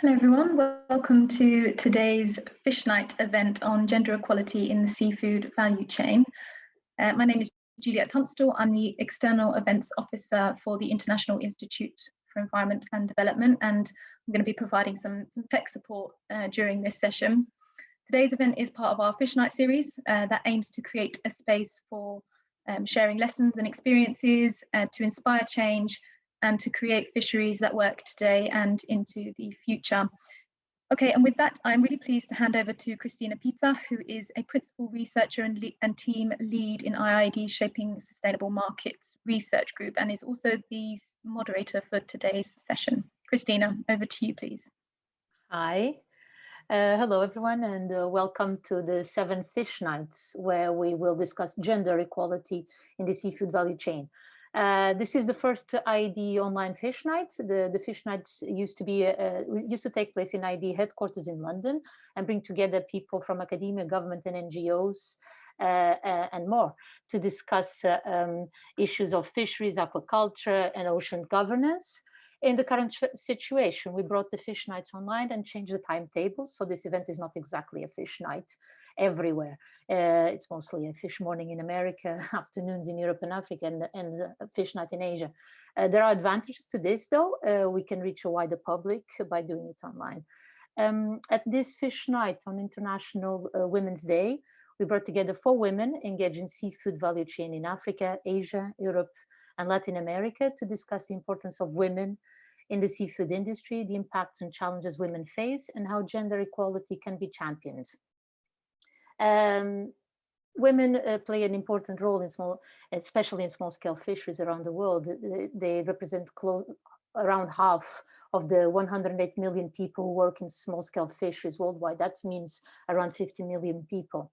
Hello everyone, welcome to today's Fish Night event on gender equality in the seafood value chain. Uh, my name is Juliet Tunstall, I'm the External Events Officer for the International Institute for Environment and Development and I'm going to be providing some, some tech support uh, during this session. Today's event is part of our Fish Night series uh, that aims to create a space for um, sharing lessons and experiences uh, to inspire change and to create fisheries that work today and into the future. Okay, and with that, I'm really pleased to hand over to Christina Pita, who is a principal researcher and, and team lead in IIED's Shaping Sustainable Markets Research Group and is also the moderator for today's session. Christina, over to you, please. Hi. Uh, hello, everyone, and uh, welcome to the seventh Fish Nights, where we will discuss gender equality in the seafood value chain. Uh, this is the first IIED online fish night. The, the fish nights used to be uh, used to take place in IIED headquarters in London and bring together people from academia, government, and NGOs. Uh, uh, and more to discuss uh, um, issues of fisheries, aquaculture, and ocean governance. In the current situation, we brought the fish nights online and changed the timetables. So this event is not exactly a fish night everywhere. Uh, it's mostly a fish morning in America, afternoons in Europe and Africa, and, and fish night in Asia. Uh, there are advantages to this, though. Uh, we can reach a wider public by doing it online. Um, at this fish night on International uh, Women's Day, we brought together four women engaged in seafood value chain in Africa, Asia, Europe, and Latin America to discuss the importance of women in the seafood industry, the impacts and challenges women face, and how gender equality can be championed. Um, women uh, play an important role in small, especially in small scale fisheries around the world. They, represent close, around half of the 108 million people who work in small scale fisheries worldwide. That means around 50 million people.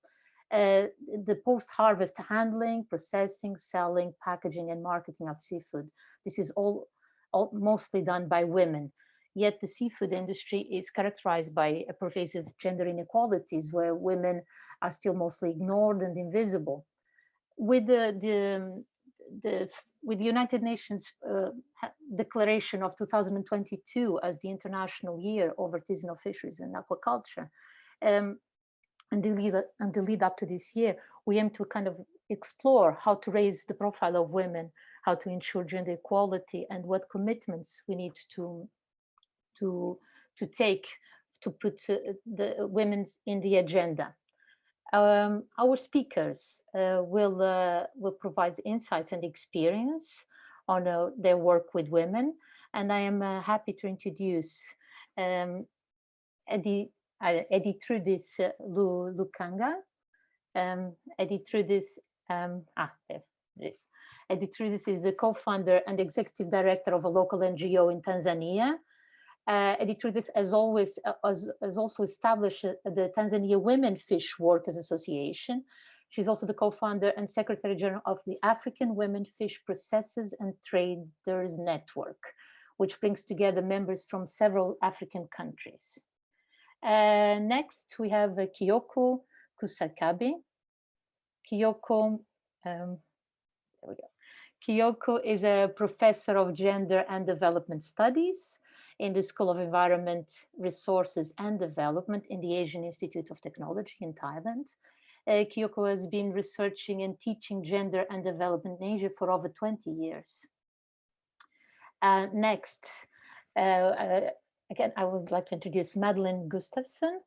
Uh, the post-harvest handling, processing, selling, packaging, and marketing of seafood. This is all, all mostly done by women. Yet the seafood industry is characterized by pervasive gender inequalities where women are still mostly ignored and invisible. With the, the, the with the United Nations uh, declaration of 2022 as the International Year of Artisanal Fisheries and Aquaculture, um, and, the lead, and the lead up to this year, we aim to kind of explore how to raise the profile of women, how to ensure gender equality, and what commitments we need to to to take to put uh, the women in the agenda. Um, our speakers uh, will uh, will provide insights and experience on uh, their work with women, and I am uh, happy to introduce um, Eddie uh, Editrudis Lu Lukanga. Um, Editrudis, um, ah, there. Editrudis is the co-founder and executive director of a local NGO in Tanzania uh, Editrudis has always uh, has, has, also established uh, the Tanzania Women Fish Workers Association. She's also the co-founder and secretary general of the African Women Fish Processors and Traders Network, which brings together members from several African countries. Uh, next, we have uh, Kyoko Kusakabe. Kyoko, um, there we go. Kyoko is a professor of gender and development studies in the School of Environment, Resources and Development in the Asian Institute of Technology in Thailand. Uh, Kyoko has been researching and teaching gender and development in Asia for over 20 years. Uh, next, uh, uh again, I would like to introduce Madeline Gustavsson.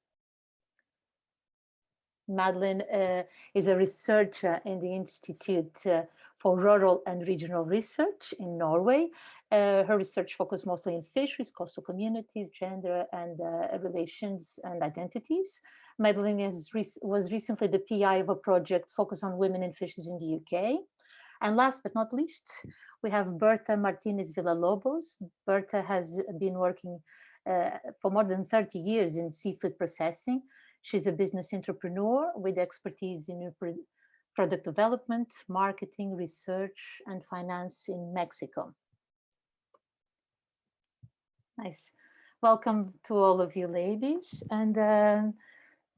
Madeline uh, is a researcher in the Institute uh, for Rural and Regional Research in Norway uh, her research focused mostly in fisheries, coastal communities, gender and uh, relations and identities. Madeline was recently the PI of a project focused on women in fisheries in the UK. And last but not least, we have Berta Martinez Villalobos. Berta has been working uh, for more than 30 years in seafood processing. She's a business entrepreneur with expertise in product development, marketing, research, and finance in Mexico. Nice. Welcome to all of you ladies. And uh,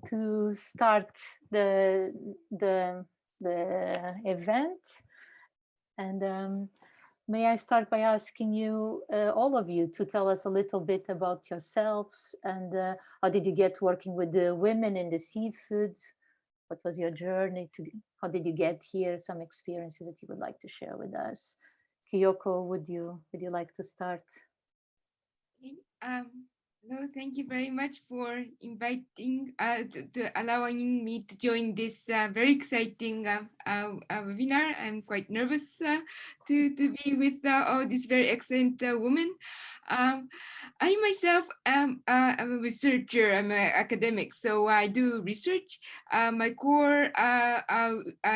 to start the, the, the event, and um, may I start by asking you, uh, all of you, to tell us a little bit about yourselves and uh, how did you get working with the women in the seafood? What was your journey to, how did you get here? Some experiences that you would like to share with us. Kyoko, would you, would you like to start? Um, no, thank you very much for inviting, uh, to, to allowing me to join this uh, very exciting uh, uh, uh webinar. I'm quite nervous uh, to, to be with all these very excellent women. Um, I myself am I'm a researcher, I'm an academic, so I do research. my core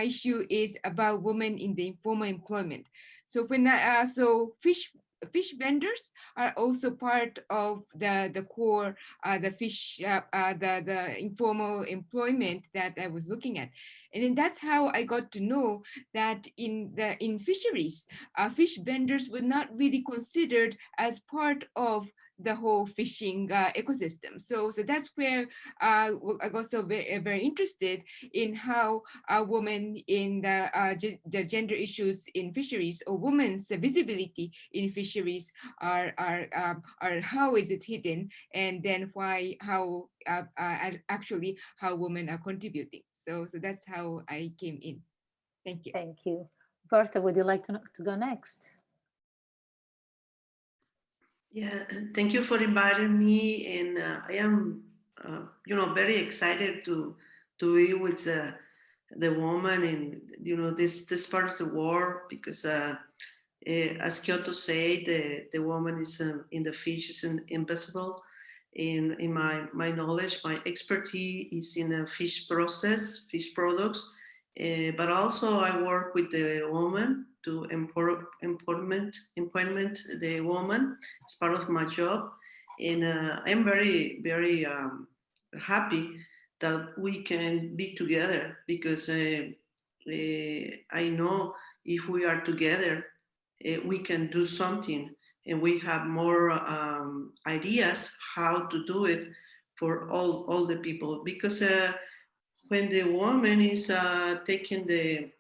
issue is about women in the informal employment. So when I, so fish fish vendors are also part of the the core uh, the fish uh, uh, the the informal employment that I was looking at. And then that's how I got to know that in the in fisheries uh, fish vendors were not really considered as part of the whole fishing uh, ecosystem. So, so that's where uh, I got so very, very interested in how a woman in the, uh, the gender issues in fisheries or women's visibility in fisheries are, are, um, are how is it hidden and then why, how uh, uh, actually how women are contributing. So, so that's how I came in. Thank you. Thank you. Bertha, would you like to, to go next? Yeah, thank you for inviting me. And uh, I am, uh, you know, very excited to to be with uh, the woman in, you know, this this part of the world because, uh, eh, as Kyoko said, the the woman is uh, in the fish is invisible. In in my my knowledge, my expertise is in a fish process, fish products, uh, but also I work with the woman to employment, employment the woman. It's part of my job. And uh, I'm very, very um, happy that we can be together because uh, uh, I know if we are together, uh, we can do something and we have more um, ideas how to do it for all, all the people. Because when the woman is uh, taking the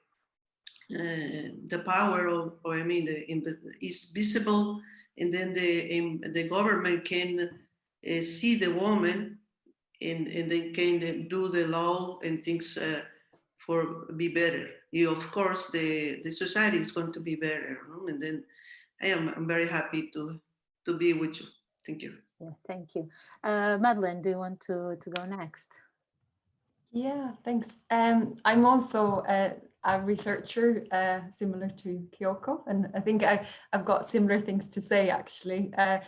uh, the power of, or I mean, the, is visible, and then the the government can uh, see the woman, and and they can do the law and things uh, for be better. You, of course, the the society is going to be better, no? and then I am I'm very happy to to be with you. Thank you. Yeah, thank you. Uh, Madeline, do you want to, to go next? Yeah, thanks. Um, I'm also a researcher uh, similar to Kyoko and I think I, I've got similar things to say actually. Uh,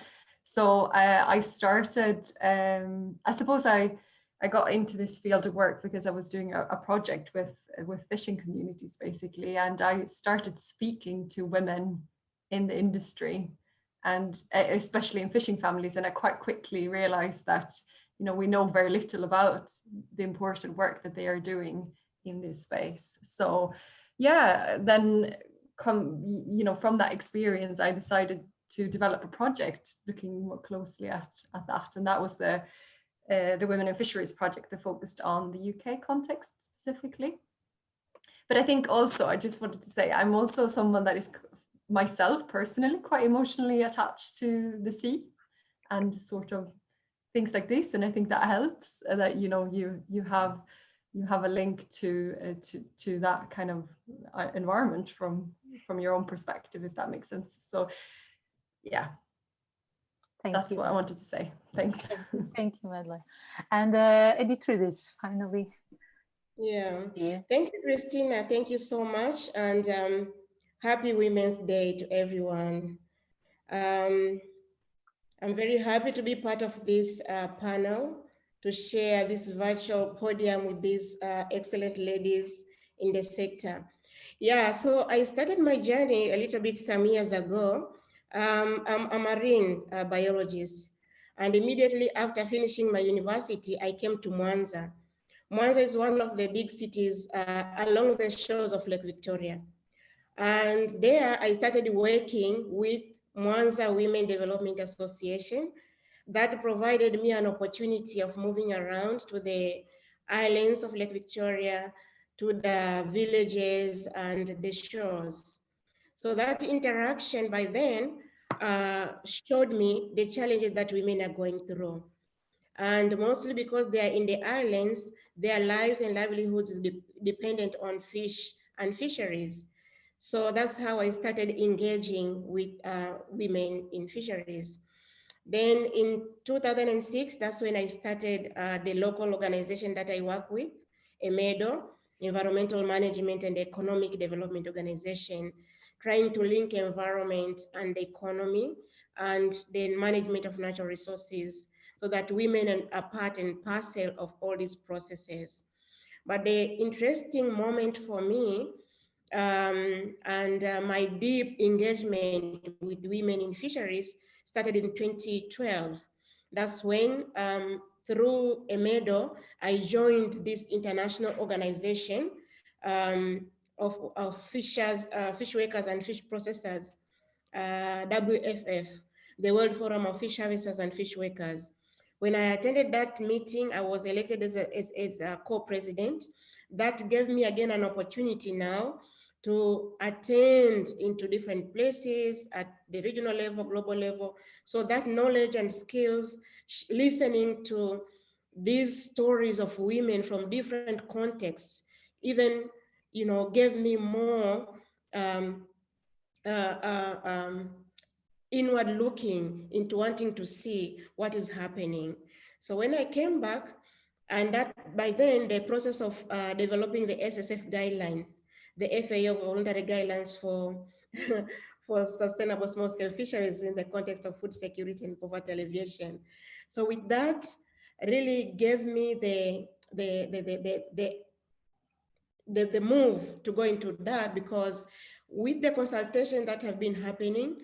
so uh, I started, um, I suppose I, I got into this field of work because I was doing a, a, project with, with fishing communities basically and I started speaking to women in the industry and especially in fishing families and I quite quickly realized that you know we know very little about the important work that they are doing in this space. So yeah, then come, you know, from that experience, I decided to develop a project looking more closely at, at that. And that was the, uh, the Women in Fisheries project that focused on the UK context specifically. But I think also, I just wanted to say, I'm also someone that is myself personally quite emotionally attached to the sea and sort of things like this. And I think that helps uh, that, you know, you, you have you have a link to uh, to to that kind of uh, environment from from your own perspective if that makes sense. So yeah. Thank that's you. what I wanted to say. Thanks. Thank you. Madeline and uh, Editrudis finally. Yeah. yeah thank you Christina. Thank you so much and um, happy Women's Day to everyone. Um, I'm very happy to be part of this uh, panel to share this virtual podium with these uh, excellent ladies in the sector. Yeah, so I started my journey a little bit some years ago. Um, I'm a marine uh, biologist. And immediately after finishing my university, I came to Mwanza. Mwanza is one of the big cities uh, along the shores of Lake Victoria. And there I started working with Mwanza Women Development Association, that provided me an opportunity of moving around to the islands of Lake Victoria, to the villages and the shores. So that interaction by then uh, showed me the challenges that women are going through. And mostly because they are in the islands, their lives and livelihoods is de dependent on fish and fisheries. So that's how I started engaging with uh, women in fisheries. Then in 2006, that's when I started uh, the local organization that I work with, EMEDO, Environmental Management and Economic Development Organization, trying to link environment and economy and the management of natural resources so that women are part and parcel of all these processes. But the interesting moment for me um, and uh, my deep engagement with women in fisheries started in 2012. That's when, um, through EMEDO, I joined this international organization um, of, of fishers, uh, fish workers and fish processors, uh, WFF, the World Forum of Fish Harvesters and Fish Workers. When I attended that meeting, I was elected as a, as, as a co-president. That gave me again an opportunity now to attend into different places at the regional level, global level. So that knowledge and skills, listening to these stories of women from different contexts, even, you know, gave me more um, uh, uh, um, inward looking into wanting to see what is happening. So when I came back, and that by then the process of uh, developing the SSF guidelines the FAO voluntary guidelines for, for sustainable small scale fisheries in the context of food security and poverty alleviation. So with that, really gave me the, the, the, the, the, the the, the move to go into that because with the consultation that have been happening,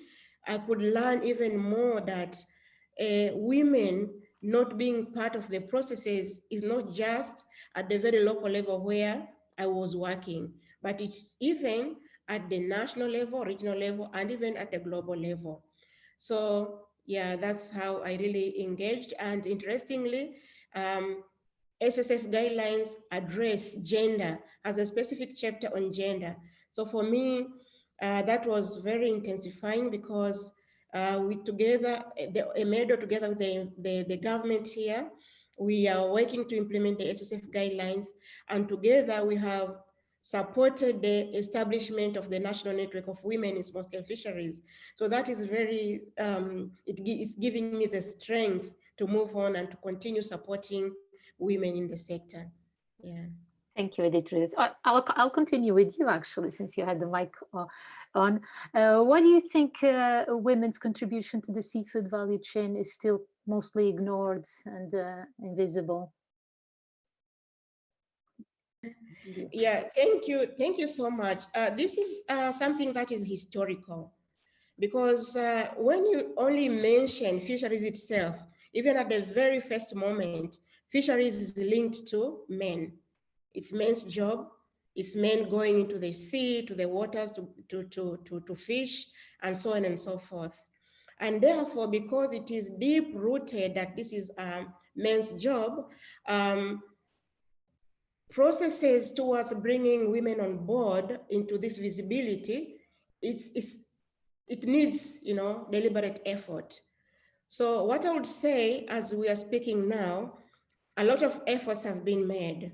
I could learn even more that uh, women not being part of the processes is not just at the very local level where I was working, but it's even at the national level, regional level, and even at the global level. So yeah, that's how I really engaged. And interestingly, um, SSF guidelines address gender as a specific chapter on gender. So for me, uh, that was very intensifying because uh, we together, the EMEDO together with the, the, the government here, we are working to implement the SSF guidelines and together we have supported the establishment of the National Network of Women in Small-Scale Fisheries. So that is very, um, it is giving me the strength to move on and to continue supporting women in the sector. Yeah. Thank you, Edith. I'll, I'll continue with you actually, since you had the mic uh, on. Uh, why do you think uh, women's contribution to the seafood value chain is still mostly ignored and uh, invisible? Yeah, thank you. Thank you so much. Uh, this is uh, something that is historical because uh, when you only mention fisheries itself, even at the very first moment, fisheries is linked to men. It's men's job. It's men going into the sea, to the waters to, to, to, to, to fish, and so on and so forth. And therefore, because it is deep rooted that this is um, men's job, um, processes towards bringing women on board into this visibility, it's, it's, it needs, you know, deliberate effort. So what I would say as we are speaking now, a lot of efforts have been made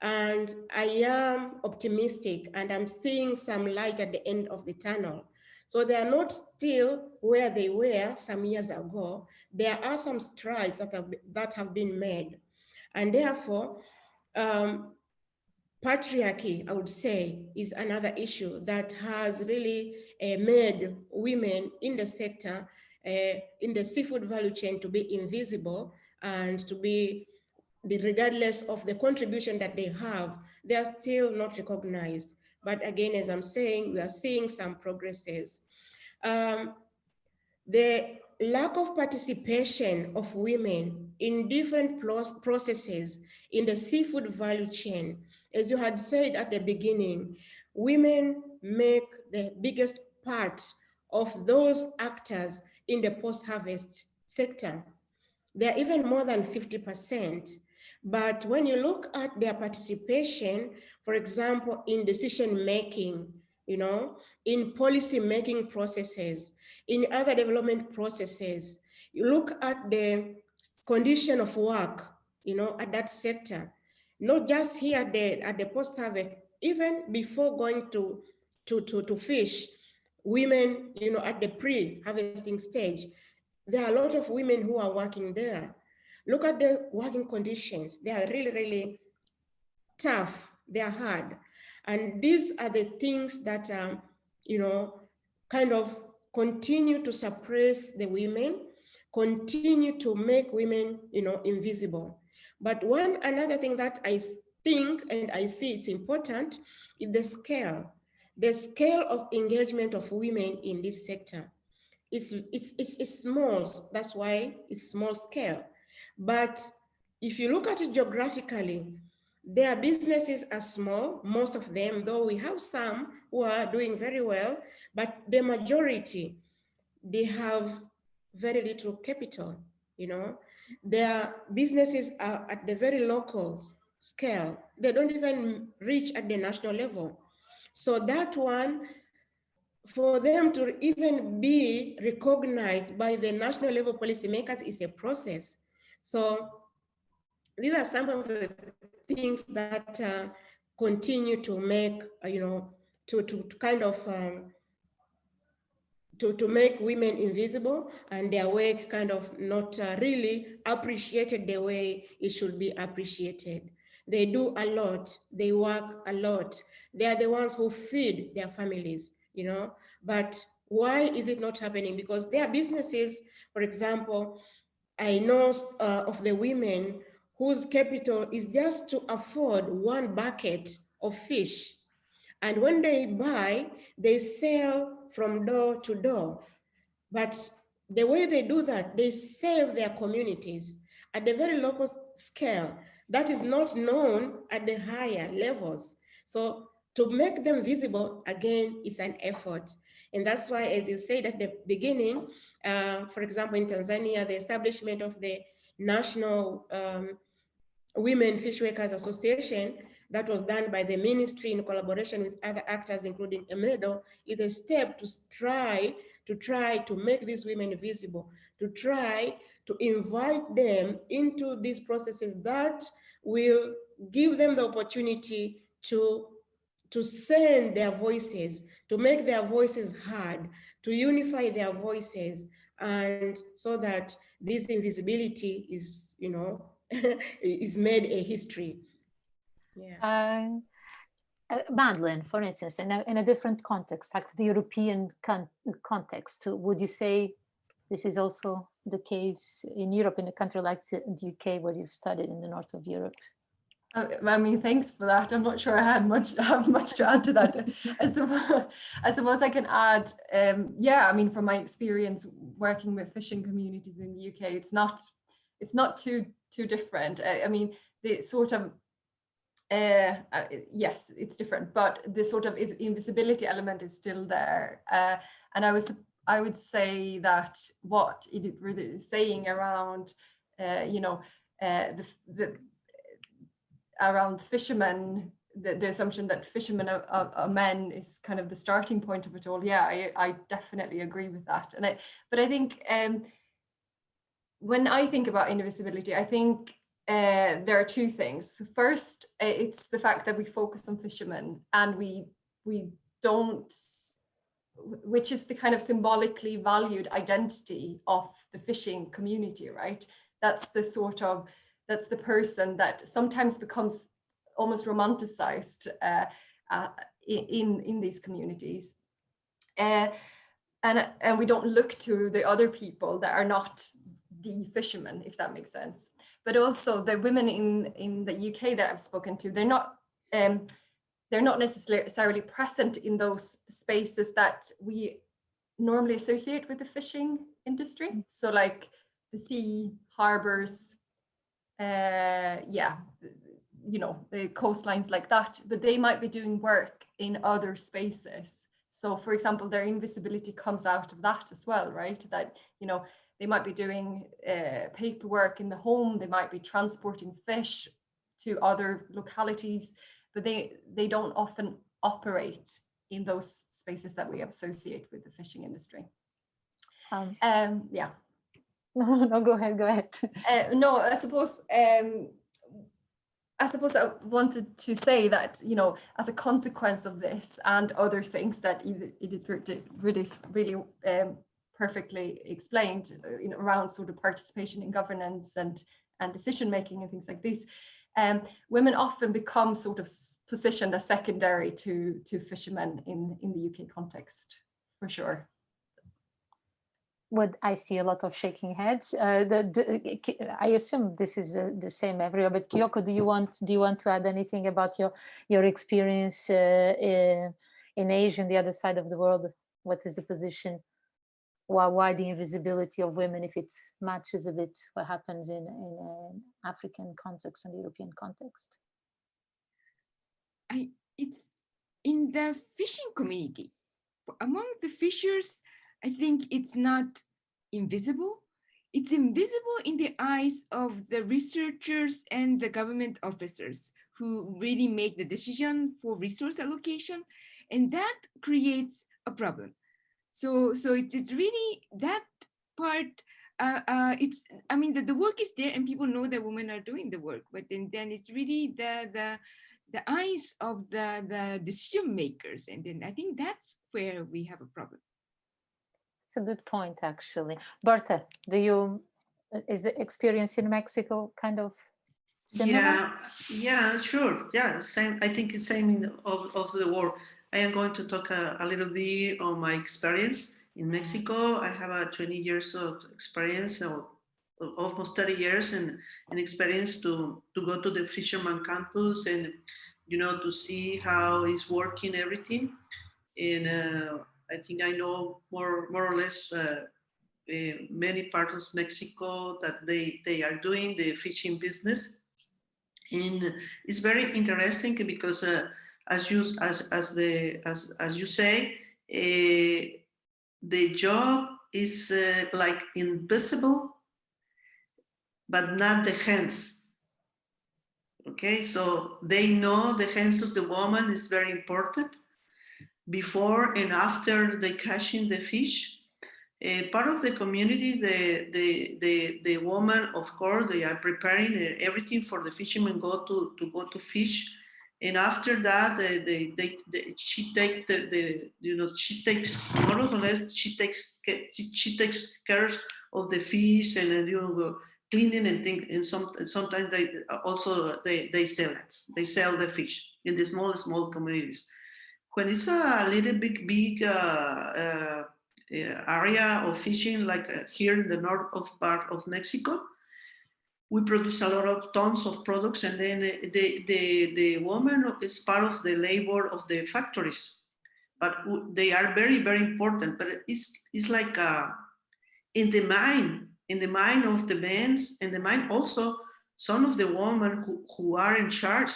and I am optimistic and I'm seeing some light at the end of the tunnel. So they are not still where they were some years ago. There are some strides that have, that have been made. And therefore, um, patriarchy, I would say, is another issue that has really uh, made women in the sector, uh, in the seafood value chain to be invisible and to be, regardless of the contribution that they have, they are still not recognized. But again, as I'm saying, we are seeing some progresses. Um, the lack of participation of women in different processes in the seafood value chain, as you had said at the beginning, women make the biggest part of those actors in the post-harvest sector. They're even more than 50%. But when you look at their participation, for example, in decision making, you know, in policy making processes, in other development processes. You look at the condition of work, you know, at that sector, not just here at the, at the post-harvest, even before going to, to, to, to fish, women, you know, at the pre-harvesting stage, there are a lot of women who are working there. Look at the working conditions. They are really, really tough. They are hard. And these are the things that, um, you know, kind of continue to suppress the women, continue to make women, you know, invisible. But one another thing that I think and I see it's important is the scale, the scale of engagement of women in this sector. It's, it's, it's, it's small, that's why it's small scale. But if you look at it geographically, their businesses are small, most of them, though we have some who are doing very well, but the majority, they have very little capital, you know. Their businesses are at the very local scale. They don't even reach at the national level. So that one, for them to even be recognized by the national level policymakers is a process. So these are some of the things that uh, continue to make, uh, you know, to, to, to kind of um, to, to make women invisible and their work kind of not uh, really appreciated the way it should be appreciated. They do a lot, they work a lot. They are the ones who feed their families, you know, but why is it not happening? Because their businesses, for example, I know uh, of the women whose capital is just to afford one bucket of fish. And when they buy, they sell from door to door. But the way they do that, they save their communities at the very local scale that is not known at the higher levels. So to make them visible, again, is an effort. And that's why, as you said at the beginning, uh, for example, in Tanzania, the establishment of the National um, Women Fish Workers Association that was done by the ministry in collaboration with other actors, including EMEDO, is a step to try to try to make these women visible, to try to invite them into these processes that will give them the opportunity to, to send their voices, to make their voices heard, to unify their voices, and so that this invisibility is, you know, is made a history. Yeah. Uh, uh, Madeline, for instance, in a, in a different context, like the European con context, would you say this is also the case in Europe, in a country like the, UK, where you've studied in the north of Europe? Uh, I mean, thanks for that. I'm not sure I had much have much to add to that. I suppose, I suppose I can add, um, yeah, I mean, from my experience working with fishing communities in the UK, it's not it's not too too different. I, I mean, the sort of uh, uh, yes, it's different, but the sort of invisibility element is still there. Uh, and I was, I would say that what it is saying around, uh, you know, uh, the, the around fishermen, the, the assumption that fishermen are, are, are, men is kind of the starting point of it all. Yeah, I, I definitely agree with that. And I, but I think um, when I think about invisibility, I think uh, there are two things. First, it's the fact that we focus on fishermen and we we don't, which is the kind of symbolically valued identity of the fishing community, right? That's the sort of, that's the person that sometimes becomes almost romanticized uh, uh, in, in these communities. Uh, and, and we don't look to the other people that are not the fishermen, if that makes sense but also the women in, in the UK that I've spoken to, they're not, um, they're not necessarily present in those spaces that we normally associate with the fishing industry. Mm. So like the sea, harbors, uh, yeah, you know, the coastlines like that, but they might be doing work in other spaces. So for example, their invisibility comes out of that as well, right? That, you know, they might be doing uh, paperwork in the home, they might be transporting fish to other localities, but they, they don't often operate in those spaces that we associate with the fishing industry. Um, Um, yeah. no, no, go ahead, go ahead. Uh, no, I suppose um, I suppose I wanted to say that you know as a consequence of this and other things that Edith really really um, perfectly explained uh, you know, around sort of participation in governance and and decision making and things like this, um, women often become sort of positioned as secondary to to fishermen in in the UK context for sure what I see a lot of shaking heads. Uh, the, the, I assume this is uh, the same everywhere. But Kyoko, do you want do you want to add anything about your your experience uh, in, in Asia and the other side of the world? What is the position? Why why the invisibility of women if it matches a bit what happens in in an African context and European context? I it's in the fishing community among the fishers I think it's not invisible. It's invisible in the eyes of the researchers and the government officers who really make the decision for resource allocation. And that creates a problem. So, so it's, it's really that part uh, uh, it's, I mean, the, the work is there and people know that women are doing the work, but then, then it's really the, the, the eyes of the, the decision makers. And then I think that's where we have a problem. It's a good point, actually. Bertha, do you, uh, is the experience in Mexico kind of similar? Yeah, yeah, sure. Yeah, same. I think it's same in of, of the world. I am going to talk a, a little bit on my experience in Mexico. I have a 20 years of experience, or almost 30 years, and an experience to to go to the fisherman campus and you know to see how it's working everything. And uh, I think I know more, more or less uh, uh, many parts of Mexico that they, they are doing the fishing business. And it's very interesting because uh, as you as as the as as you say, uh, the job is uh, like invisible, but not the hands. Okay, so they know the hands of the woman is very important before and after they catching the fish. Uh, part of the community, the, the, the, the woman, of course, they are preparing everything for the fishermen go to, to go to fish. And after that, they, they, they, they she takes the, the, you know, she takes more or less, she takes, she, takes care of the fish and, you know, cleaning and things. And some, sometimes they also, they, they sell it. They sell the fish in the small, small communities when it's a little bit big uh, uh, area of fishing, like uh, here in the north of part of Mexico, we produce a lot of tons of products and then the, the, the woman is part of the labor of the factories. But they are very, very important, but it's, it's like uh, in the mind, in the mind of the men, in the mind also some of the women who, who are in charge,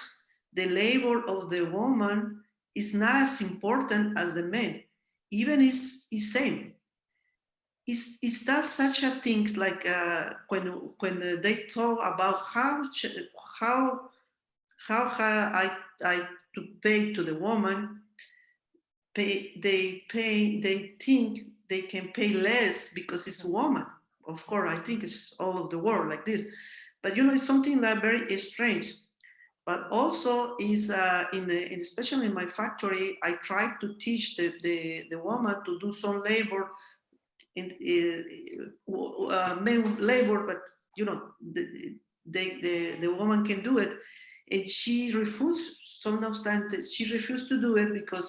the labor of the woman is not as important as the men, even is is same. Is is that such a things like uh, when when they talk about how how how I I to pay to the woman, pay they pay they think they can pay less because it's a woman. Of course, I think it's all of the world like this, but you know it's something that very strange. But also is uh, in, the, in, especially in my factory, I try to teach the, the, the woman to do some labor in uh, uh, labor, but you know, the, the, the, the woman can do it. And she refused, sometimes she refused to do it because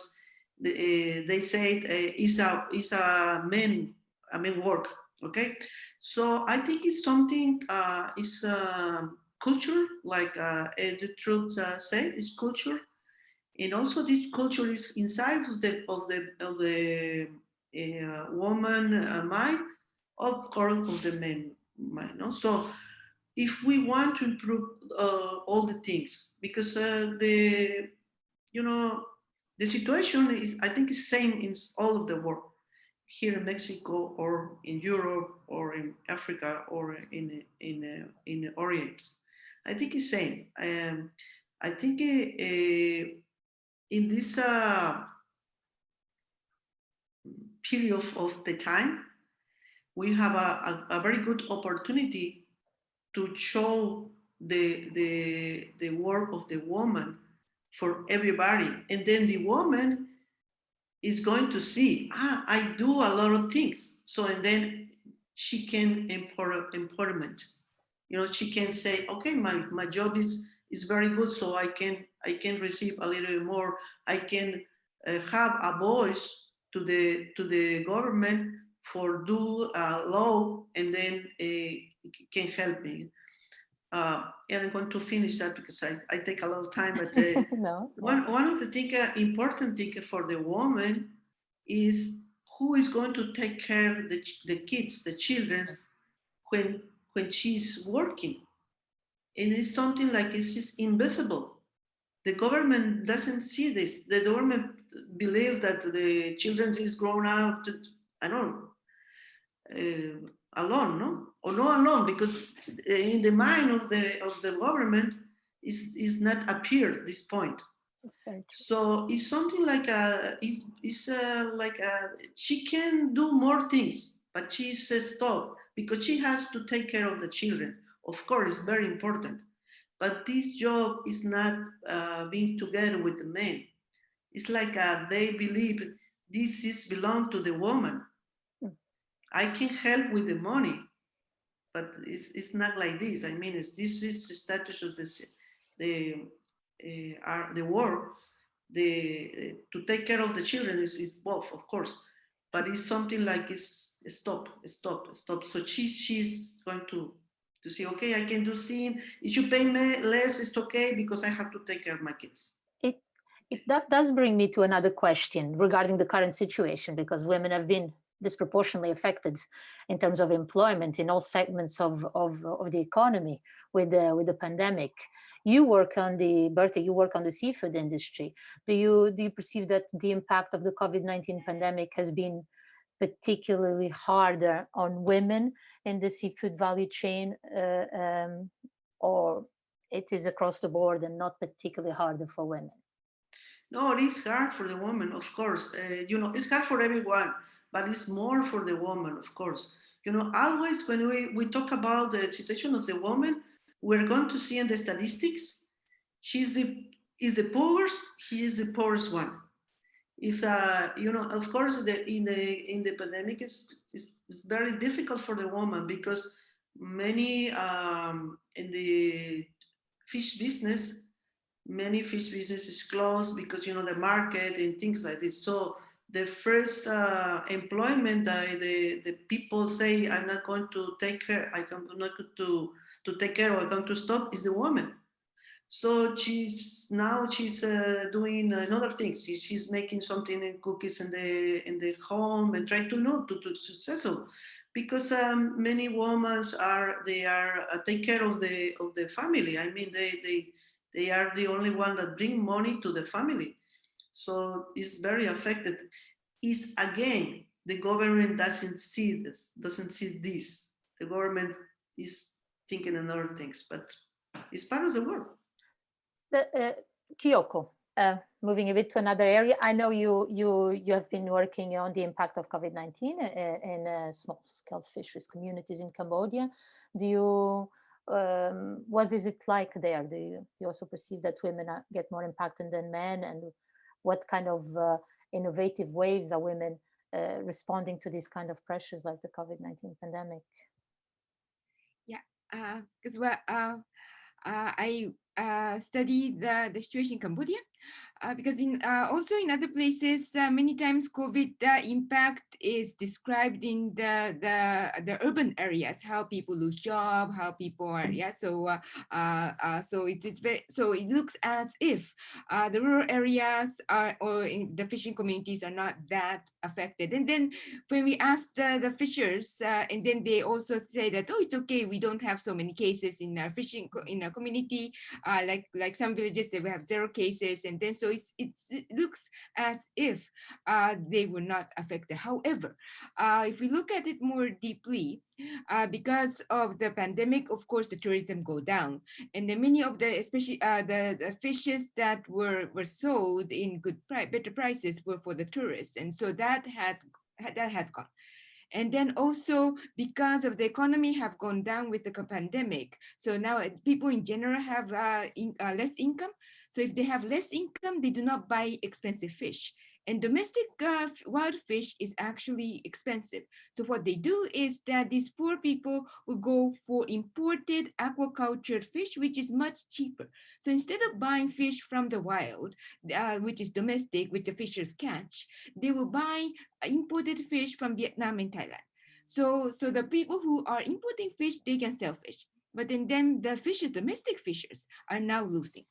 the, uh, they said uh, it's a, it's a men, a men work, okay? So I think it's something, uh, it's, um, culture, like uh, the truth uh, said, is culture, and also this culture is inside of the of the of the uh, woman uh, mind, of course, of the man mind. No? So, if we want to improve uh, all the things, because uh, the you know the situation is, I think, is same in all of the world here in Mexico or in Europe or in Africa or in in in the Orient. I think it's same. Um, I think uh, in this uh, period of the time, we have a, a, a very good opportunity to show the, the, the work of the woman for everybody. And then the woman is going to see, ah, I do a lot of things. So, and then she can empower, empowerment. You know, she can say, okay, my, my job is, is very good. So I can, I can receive a little more. I can uh, have a voice to the, to the government for do a law and then uh, can help me. Uh, and I'm going to finish that because I, I take a lot of time, but uh, no, one, one of the thing, uh, important thing for the woman is who is going to take care of the, the kids, the children, when, when she's working. And it's something like it's just invisible. The government doesn't see this. The government believe that the children is grown out, I don't know, uh, alone, no? Or no alone, because in the mind of the of the government is is not appeared this point. So it's something like a it's, it's a, like a she can do more things, but she says stop because she has to take care of the children. Of course, it's very important, but this job is not uh, being together with the men. It's like uh, they believe this is belong to the woman I can help with the money, but it's, it's not like this. I mean, it's, this is the status of this, the uh, the work. The uh, to take care of the children is, is both, of course, but it's something like it's stop, stop, stop. So she she's going to to say, okay, I can do scene. If you pay me less, it's okay because I have to take care of my kids. It, that does bring me to another question regarding the current situation because women have been disproportionately affected in terms of employment in all segments of, of, of the economy with the, with the pandemic. You work on the, Bertha, you work on the seafood industry. Do you, do you perceive that the impact of the COVID-19 pandemic has been particularly harder on women in the seafood value chain uh, um, or it is across the board and not particularly harder for women? No, it is hard for the woman, of course. Uh, you know, it's hard for everyone but it's more for the woman, of course. You know, always when we, we talk about the situation of the woman, we're going to see in the statistics, she's the, is the poorest, he is the poorest one. If, uh, you know, of course, the, in the in the pandemic, it's, it's, it's very difficult for the woman because many um, in the fish business, many fish businesses closed because, you know, the market and things like this. So the first uh, employment that the, the people say, I'm not going to take care, I'm not going to, to take care or I'm going to stop is the woman. So she's now she's uh, doing another things. She, she's making something in cookies in the in the home and trying to know to, to, to settle, because um, many women are they are uh, take care of the of the family. I mean they they they are the only one that bring money to the family. So it's very affected. Is again, the government doesn't see this, doesn't see this. The government is thinking in other things, but it's part of the work. The, uh, Kyoko, uh, moving a bit to another area. I know you you you have been working on the impact of COVID-19 uh, in uh, small-scale fisheries communities in Cambodia. Do you um, what is it like there? Do you, do you also perceive that women get more impacted than men, and what kind of uh, innovative waves are women uh, responding to these kind of pressures like the COVID-19 pandemic? Yeah, because uh, well, I studied the, the situation in Cambodia uh, because in uh, also in other places, uh, many times COVID impact is described in the, the the urban areas, how people lose job, how people are yeah. So uh, uh, uh, so it is very so it looks as if the rural areas are or the fishing communities are not that affected. And then when we ask the the fishers, and then they also say that oh it's okay, we don't have so many cases in our fishing in our community, like like some villages they have zero cases, and then so it looks as if uh, they were not affected. However, uh, if we look at it more deeply, uh, because of the pandemic, of course, the tourism go down. And then many of the, especially uh, the, the fishes that were, were sold in good price, better prices were for the tourists. And so that has that has gone. And then also because of the economy have gone down with the pandemic. So now uh, people in general have uh, in, uh, less income. So if they have less income, they do not buy expensive fish. And domestic uh, wild fish is actually expensive. So what they do is that these poor people will go for imported aquaculture fish, which is much cheaper. So instead of buying fish from the wild, uh, which is domestic, which the fishers catch, they will buy imported fish from Vietnam and Thailand. So, so the people who are importing fish, they can sell fish. But then, then the fishers, domestic fishers, are now losing.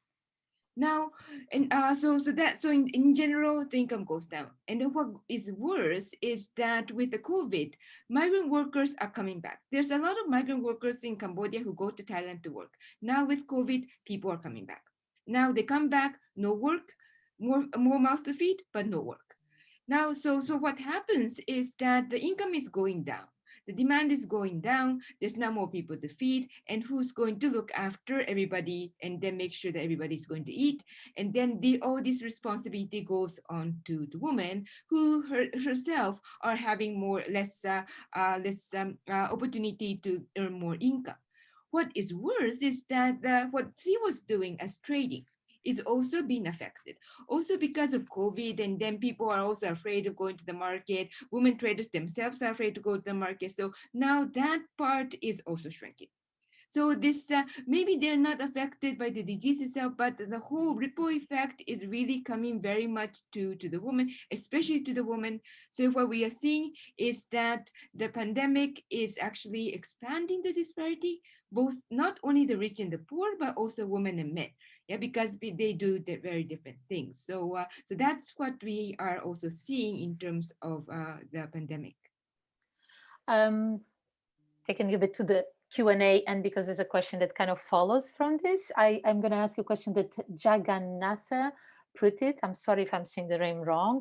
Now, and uh, so so that so in, in general, the income goes down. And then what is worse is that with the COVID, migrant workers are coming back. There's a lot of migrant workers in Cambodia who go to Thailand to work. Now with COVID, people are coming back. Now they come back, no work, more more mouths to feed, but no work. Now, so so what happens is that the income is going down the demand is going down, there's now more people to feed, and who's going to look after everybody and then make sure that everybody's going to eat. And then the, all this responsibility goes on to the woman who her, herself are having more less, uh, uh, less um, uh, opportunity to earn more income. What is worse is that what she was doing as trading, is also being affected. Also because of COVID and then people are also afraid of going to the market. Women traders themselves are afraid to go to the market. So now that part is also shrinking. So this uh, maybe they're not affected by the disease itself, but the whole ripple effect is really coming very much to, to the woman, especially to the woman. So what we are seeing is that the pandemic is actually expanding the disparity, both not only the rich and the poor, but also women and men yeah, because they do very different things. So, uh, so that's what we are also seeing in terms of uh, the pandemic. Um, taking a bit to the Q&A and because there's a question that kind of follows from this, I, I'm going to ask a question that Jagannatha put it. I'm sorry if I'm saying the name wrong.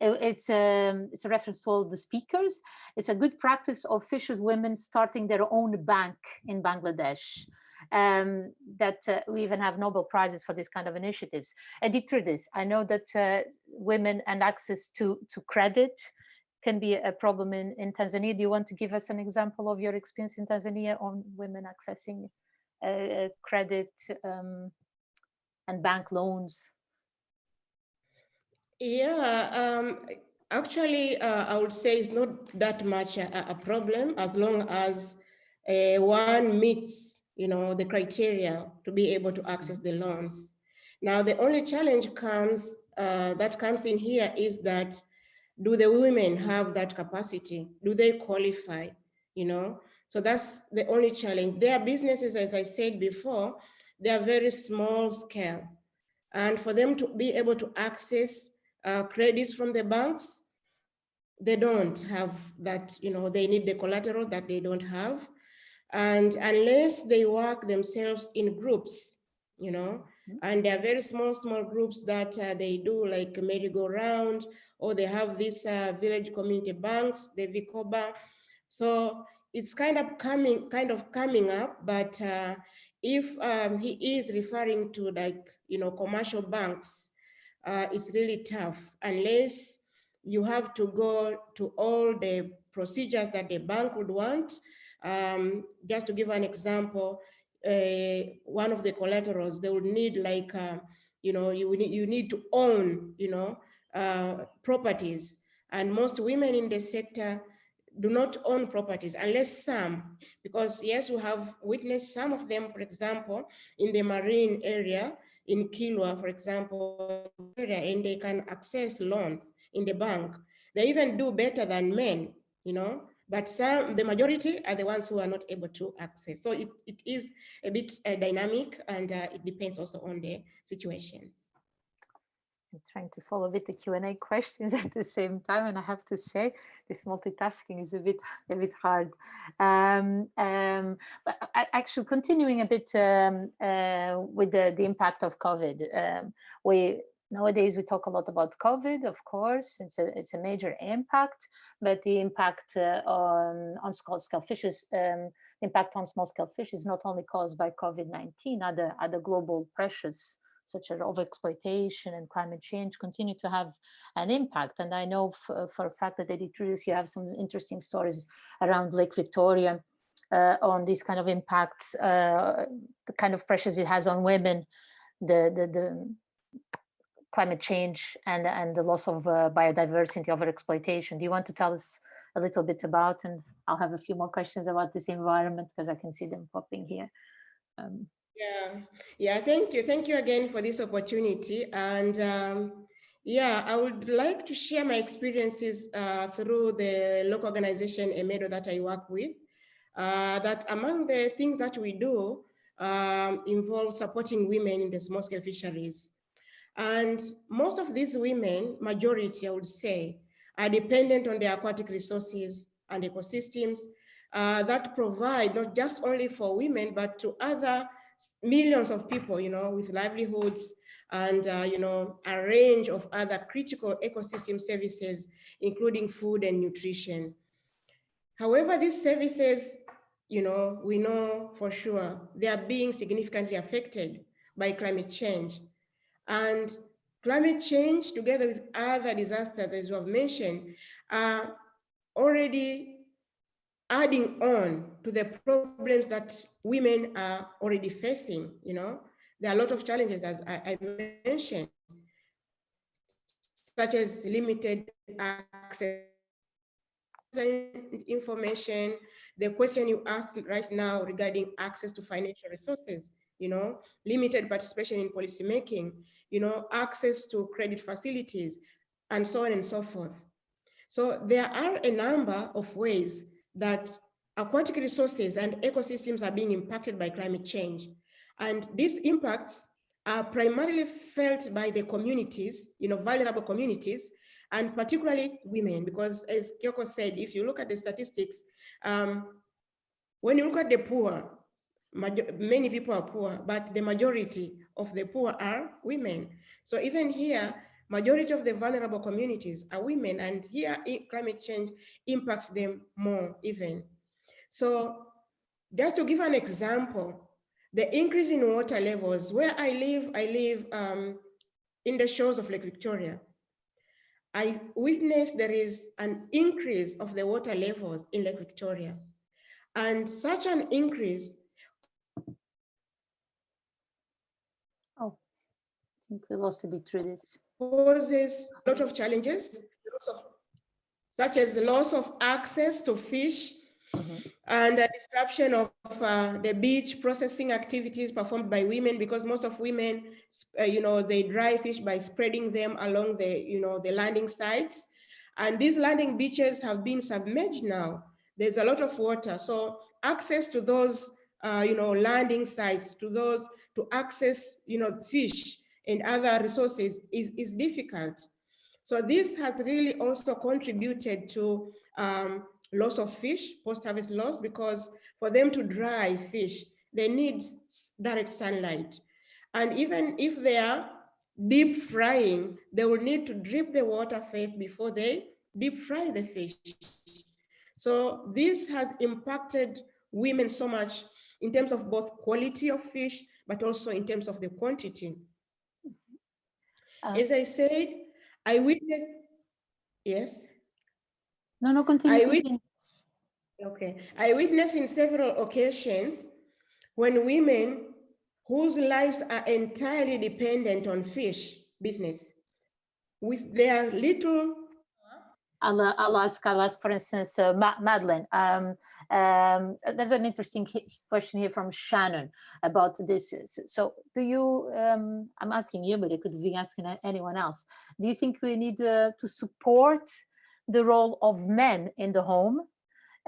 It, it's, a, um, it's a reference to all the speakers. It's a good practice of fishers women starting their own bank in Bangladesh um, that uh, we even have Nobel Prizes for this kind of initiatives. Editrudis, I know that uh, women and access to, to credit can be a problem in, in Tanzania. Do you want to give us an example of your experience in Tanzania on women accessing uh, credit um, and bank loans? Yeah, um, actually, uh, I would say it's not that much a, a problem as long as uh, one meets you know, the criteria to be able to access the loans. Now, the only challenge comes uh, that comes in here is that do the women have that capacity? Do they qualify? You know, so that's the only challenge. Their businesses, as I said before, they are very small scale. And for them to be able to access uh, credits from the banks, they don't have that, you know, they need the collateral that they don't have. And unless they work themselves in groups, you know, mm-hmm. and they are very small, small groups that uh, they do like merry-go-round, or they have these uh, village community banks, the Vikoba. So it's kind of coming, kind of coming up, but uh, if um, he is referring to like, you know, commercial banks, uh, it's really tough unless you have to go to all the procedures that the bank would want um, just to give an example, uh, one of the collaterals, they would need like, uh, you know, you need, you need to own, you know, uh, properties. And most women in the sector do not own properties unless some, because yes, we have witnessed some of them, for example, in the marine area, in Kilwa, for example, and they can access loans in the bank. They even do better than men, you know, but some, the majority are the ones who are not able to access. So it, it is a bit uh, dynamic and uh, it depends also on the situations. I'm trying to follow with the Q&A questions at the same time, and I have to say this multitasking is a bit a bit hard. Um, um, but actually, continuing a bit um, uh, with the, the impact of COVID, um, we Nowadays, we talk a lot about COVID, of course, it's a, it's a major impact, but the impact uh, on, on small-scale fishes, um, impact on small-scale fish is not only caused by COVID-19, other, other global pressures such as overexploitation and climate change continue to have an impact. And I know for, a fact that Editrudis, you have some interesting stories around Lake Victoria uh, on these kind of impacts, uh, the kind of pressures it has on women, the, the, the climate change and, and the loss of uh, biodiversity, overexploitation. Do you want to tell us a little bit about, and I'll have a few more questions about this environment because I can see them popping here. Um, yeah, yeah, thank you. Thank you again for this opportunity. And um, yeah, I would like to share my experiences uh, through the local organization EMEDO that I work with. Uh, that among the things that we do um, involve supporting women in the small scale fisheries. And most of these women, majority I would say, are dependent on the aquatic resources and ecosystems uh, that provide not just only for women, but to other millions of people, you know, with livelihoods and, uh, you know, a range of other critical ecosystem services, including food and nutrition. However, these services, you know, we know for sure they are being significantly affected by climate change. And climate change, together with other disasters, as you have mentioned, are already adding on to the problems that women are already facing. You know, there are a lot of challenges, as I, I mentioned, such as limited access information, the question you asked right now regarding access to financial resources, you know, limited participation in policymaking, you know, access to credit facilities, and so on and so forth. So there are a number of ways that aquatic resources and ecosystems are being impacted by climate change. And these impacts are primarily felt by the communities, you know, vulnerable communities, and particularly women, because as Kyoko said, if you look at the statistics, um, when you look at the poor, many people are poor, but the majority of the poor are women. So even here, majority of the vulnerable communities are women, and here climate change impacts them more even. So just to give an example, the increase in water levels, where I live, I live um, in the shores of Lake Victoria. I witnessed there is an increase of the water levels in Lake Victoria. And such an increase think we lost a bit through this. Poses a lot of challenges, such as the loss of access to fish mm -hmm. and the disruption of uh, the beach processing activities performed by women because most of women, uh, you know, they dry fish by spreading them along the, you know, the landing sites. And these landing beaches have been submerged now. There's a lot of water. So access to those, uh, you know, landing sites, to those, to access, you know, fish and other resources is, is difficult. So this has really also contributed to um, loss of fish, post-harvest loss, because for them to dry fish, they need direct sunlight. And even if they are deep frying, they will need to drip the water first before they deep fry the fish. So this has impacted women so much in terms of both quality of fish, but also in terms of the quantity. As I said, I witnessed, yes? No, no, continue. I witnessed, okay. I witnessed in several occasions when women whose lives are entirely dependent on fish business with their little I'll, I'll ask, I'll ask, for instance, uh, Madeline. Um, um, there's an interesting question here from Shannon about this. So do you, um, I'm asking you, but I could be asking anyone else. Do you think we need uh, to support the role of men in the home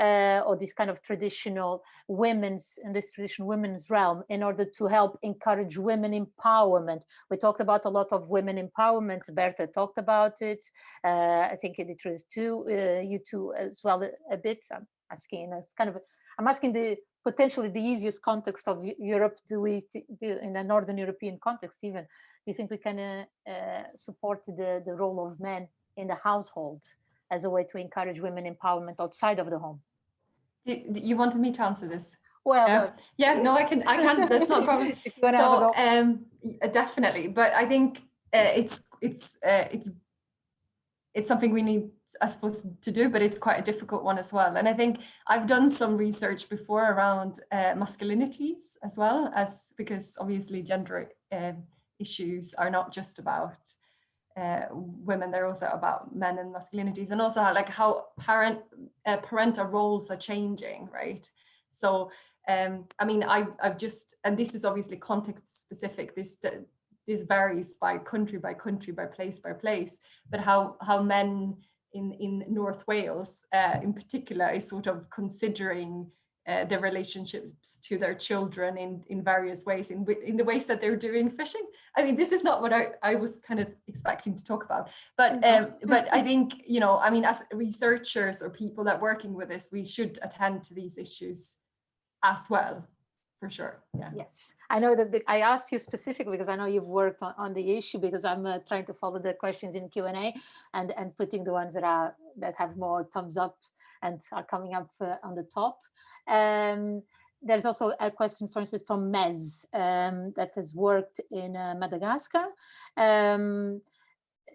uh, or this kind of traditional women's in this traditional women's realm in order to help encourage women empowerment. We talked about a lot of women empowerment. Bertha talked about it. Uh, I think it is too, uh, you two as well a, a bit. I'm asking, it's kind of, I'm asking the potentially the easiest context of Europe. Do we do in a Northern European context even? Do you think we can uh, uh, support the, the role of men in the household as a way to encourage women empowerment outside of the home? You wanted me to answer this? Well, Yeah. uh, Yeah, no, I can, I can, that's not a problem. if you wanna have a So, um, uh, definitely, but I think uh, it's, it's, uh, it's, it's something we need, I suppose, to do, but it's quite a difficult one as well. And I think I've done some research before around uh, masculinities as well as, because obviously gender um issues are not just about uh, women, they're also about men and masculinities and also how, like how parent, uh, parental roles are changing, right? So um, I mean, I, I've just, and this is obviously context specific, this, this varies by country by country, by place by place, but how, how men in, in North Wales uh, in particular is sort of considering uh, their relationships to their children in, in various ways, in, in the ways that they're doing fishing. I mean, this is not what I, I was kind of expecting to talk about, but um, but I think, you know, I mean, as researchers or people that working with this, we should attend to these issues as well, for sure. Yeah. Yes, I know that the- I asked you specifically because I know you've worked on, on the issue because I'm uh, trying to follow the questions in Q and and putting the ones that are that have more thumbs up and are coming up uh, on the top. Um, there's also a question, for instance, from Mez um, that has worked in uh, Madagascar. Um,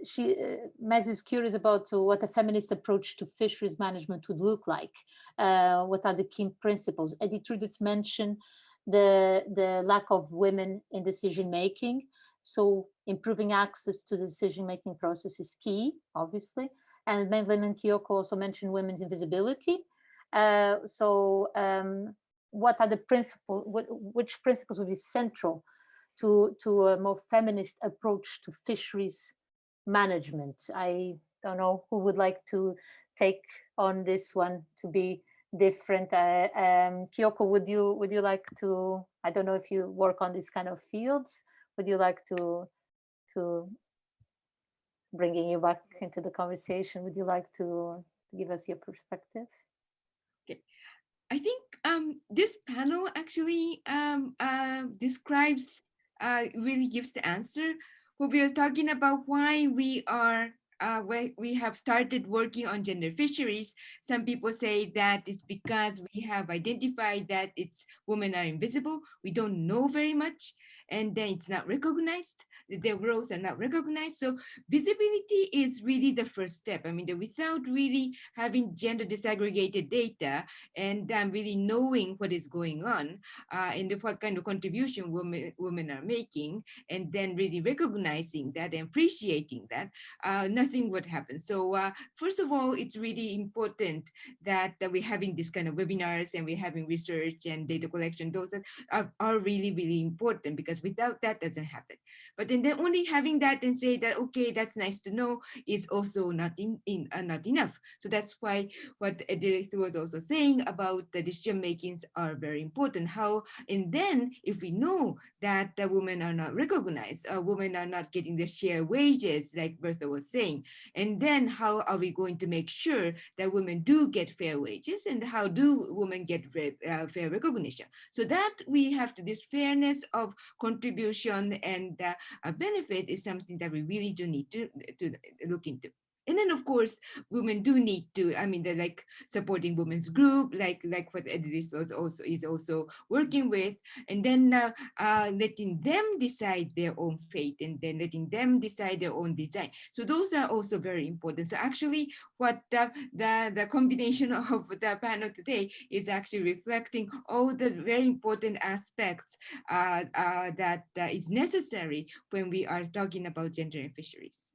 she uh, Mez is curious about uh, what a feminist approach to fisheries management would look like. Uh, what are the key principles? Editrudis mentioned the the lack of women in decision making. So improving access to the decision making process is key, obviously. And Madeline and Kyoko also mentioned women's invisibility. Uh, so um, what are the principles? What, which principles would be central to to a more feminist approach to fisheries management? I don't know who would like to take on this one to be different. Uh, um, Kyoko, would you would you like to? I don't know if you work on this kind of fields. Would you like to to bringing you back into the conversation? Would you like to give us your perspective? Okay, I think um, this panel actually um, uh, describes, uh, really gives the answer. What we are talking about why we are, uh, we have started working on gender fisheries, some people say that it's because we have identified that it's women are invisible. We don't know very much and then it's not recognized. Their roles are not recognized. So visibility is really the first step. I mean, without really having gender disaggregated data and um, really knowing what is going on uh, and what kind of contribution women, women are making, and then really recognizing that and appreciating that, uh, nothing would happen. So uh, first of all, it's really important that, that we're having this kind of webinars and we're having research and data collection. Those are, are really, really important because without that doesn't happen. But then, then only having that and say that, okay, that's nice to know is also not, in, in, uh, not enough. So that's why what director was also saying about the decision makings are very important. How, and then if we know that the women are not recognized, uh, women are not getting the share wages, like Bertha was saying, and then how are we going to make sure that women do get fair wages and how do women get uh, fair recognition? So that we have to, this fairness of contribution and uh, a benefit is something that we really do need to, to look into. And then, of course, women do need to, I mean, they're like supporting women's group, like like what Edith was also is also working with, and then uh, uh, letting them decide their own fate and then letting them decide their own design. So those are also very important. So actually what the, the, the combination of the panel today is actually reflecting all the very important aspects uh, uh, that uh, is necessary when we are talking about gender and fisheries.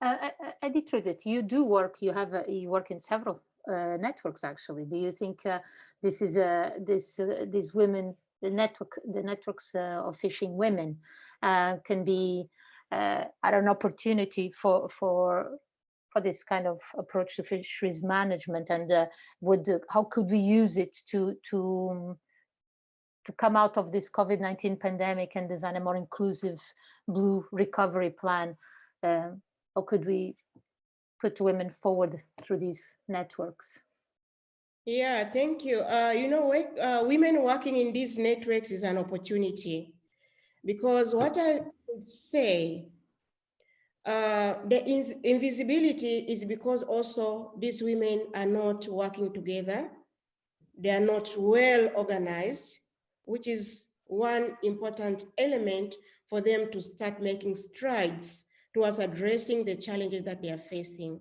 Uh, Eddie you do work, you have, a, you work in several uh, networks actually. Do you think uh, this is a, this, uh, these women, the network, the networks uh, of fishing women uh, can be at an opportunity for, for, for this kind of approach to fisheries management and would, how could we use it to, to, to come out of this COVID-19 pandemic and design a more inclusive blue recovery plan? How could we put women forward through these networks? Yeah, thank you. Uh, you know, uh, women working in these networks is an opportunity because what I would say, uh, the invisibility is because also these women are not working together. they are not well organized, which is one important element for them to start making strides towards addressing the challenges that they are facing.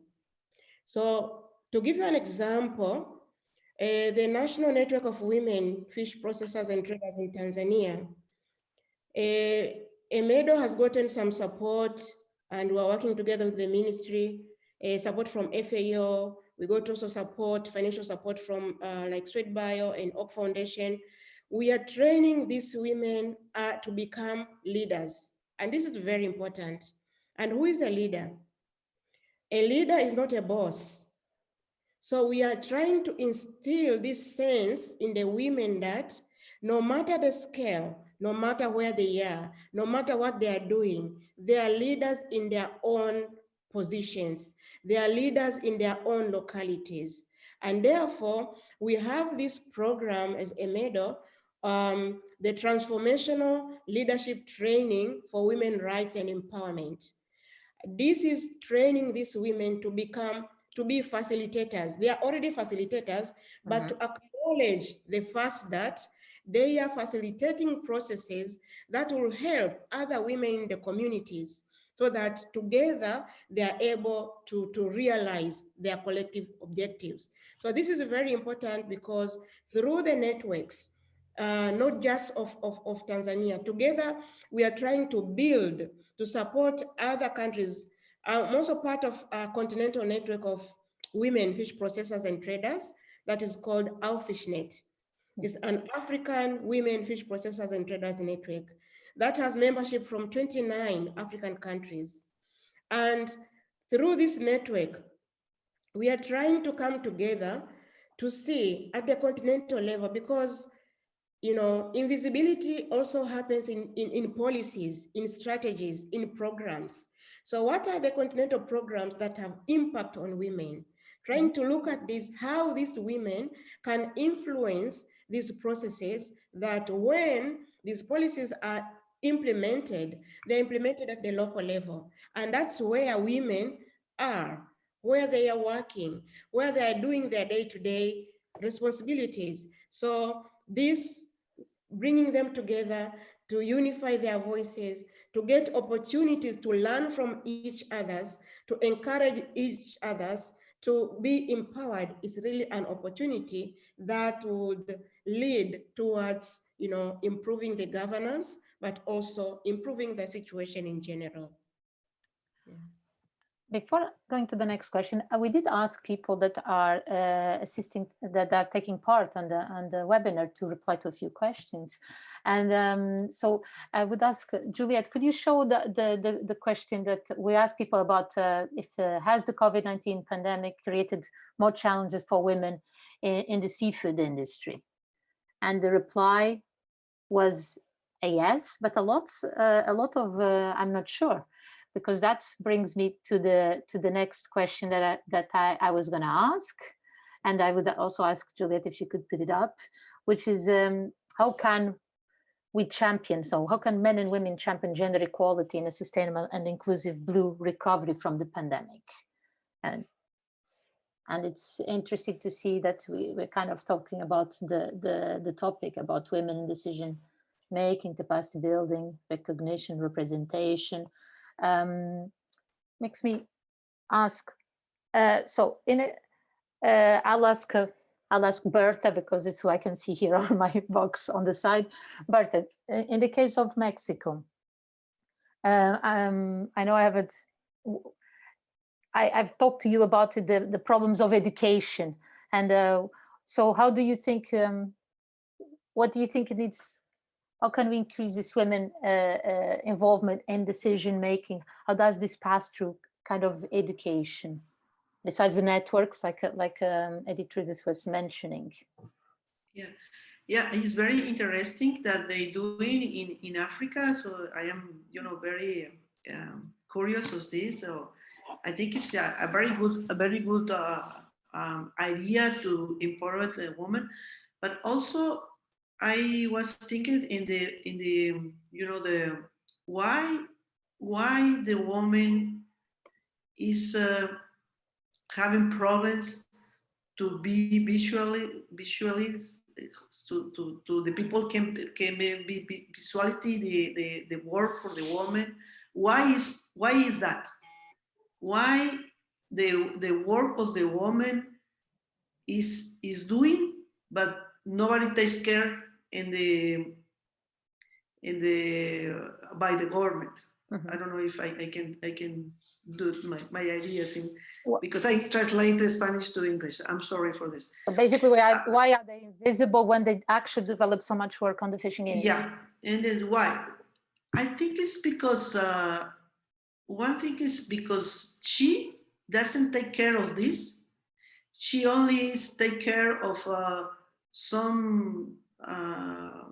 So to give you an example, uh, the National Network of Women Fish Processors and Traders in Tanzania, uh, EMEDO has gotten some support and we're working together with the ministry, uh, support from FAO. We got also support, financial support from uh, like SwedBio and Oak Foundation. We are training these women uh, to become leaders. And this is very important. And who is a leader? A leader is not a boss. So we are trying to instill this sense in the women that no matter the scale, no matter where they are, no matter what they are doing, they are leaders in their own positions. They are leaders in their own localities. And therefore, we have this program as EMEDO, um, the Transformational Leadership Training for Women Rights and Empowerment. This is training these women to become, to be facilitators. They are already facilitators, but mm -hmm. to acknowledge the fact that they are facilitating processes that will help other women in the communities so that together they are able to, to realize their collective objectives. So this is very important because through the networks, uh, not just of, of, of Tanzania, together we are trying to build to support other countries. Uh, I'm also part of a continental network of women fish processors and traders that is called AWFISHNet. It's an African women fish processors and traders network that has membership from 29 African countries. And through this network, we are trying to come together to see at the continental level because you know, invisibility also happens in, in, in policies, in strategies, in programs. So what are the continental programs that have impact on women? Trying to look at this, how these women can influence these processes that when these policies are implemented, they're implemented at the local level. And that's where women are, where they are working, where they are doing their day-to-day -day responsibilities. So this bringing them together to unify their voices, to get opportunities to learn from each others, to encourage each others, to be empowered is really an opportunity that would lead towards you know, improving the governance, but also improving the situation in general. Yeah. Before going to the next question, uh, we did ask people that are uh, assisting, that are taking part on the on the webinar to reply to a few questions. And um, so I would ask uh, Juliet, could you show the the the, the question that we asked people about uh, if uh, has the COVID-19 pandemic created more challenges for women in, in the seafood industry? And the reply was a yes, but a lot uh, a lot of I'm not sure because that brings me to the to the next question that I, that I, I was going to ask. And I would also ask Juliet if she could put it up, which is um, how can we champion, so how can men and women champion gender equality in a sustainable and inclusive blue recovery from the pandemic? And and it's interesting to see that we, we're kind of talking about the, the, the topic about women decision making, capacity building, recognition, representation, um, makes me ask. Uh, so in it, uh, I'll ask uh, I'll ask Bertha because it's who I can see here on my box on the side. Bertha, in the case of Mexico, uh, um, I know I haven't. I, have talked to you about the the problems of education, and uh, so how do you think? Um, what do you think it needs how can we increase this women uh, uh, involvement in decision making? How does this pass through kind of education? Besides the networks, like uh, like um, was mentioning. Yeah, yeah, it's very interesting that they do it in in Africa. So I am, you know, very um, curious of this. So I think it's a, a very good, a very good uh, um, idea to empower the woman, but also I was thinking in the in the you know the why why the woman is uh, having problems to be visually visually to, to, to the people can can be, be visuality the, the the work for the woman. Why is why is that? Why the the work of the woman is is doing but nobody takes care in the in the uh, by the government Mhm. i don't know if i, I can i can do my, my ideas in Wha- because i translate the spanish to english i'm sorry for this So basically, why are, why are they invisible when they actually develop so much work on the fishing industry? Yeah, and then why? I think it's because uh, one thing is because she doesn't take care of this. She only is take care of uh, some uh,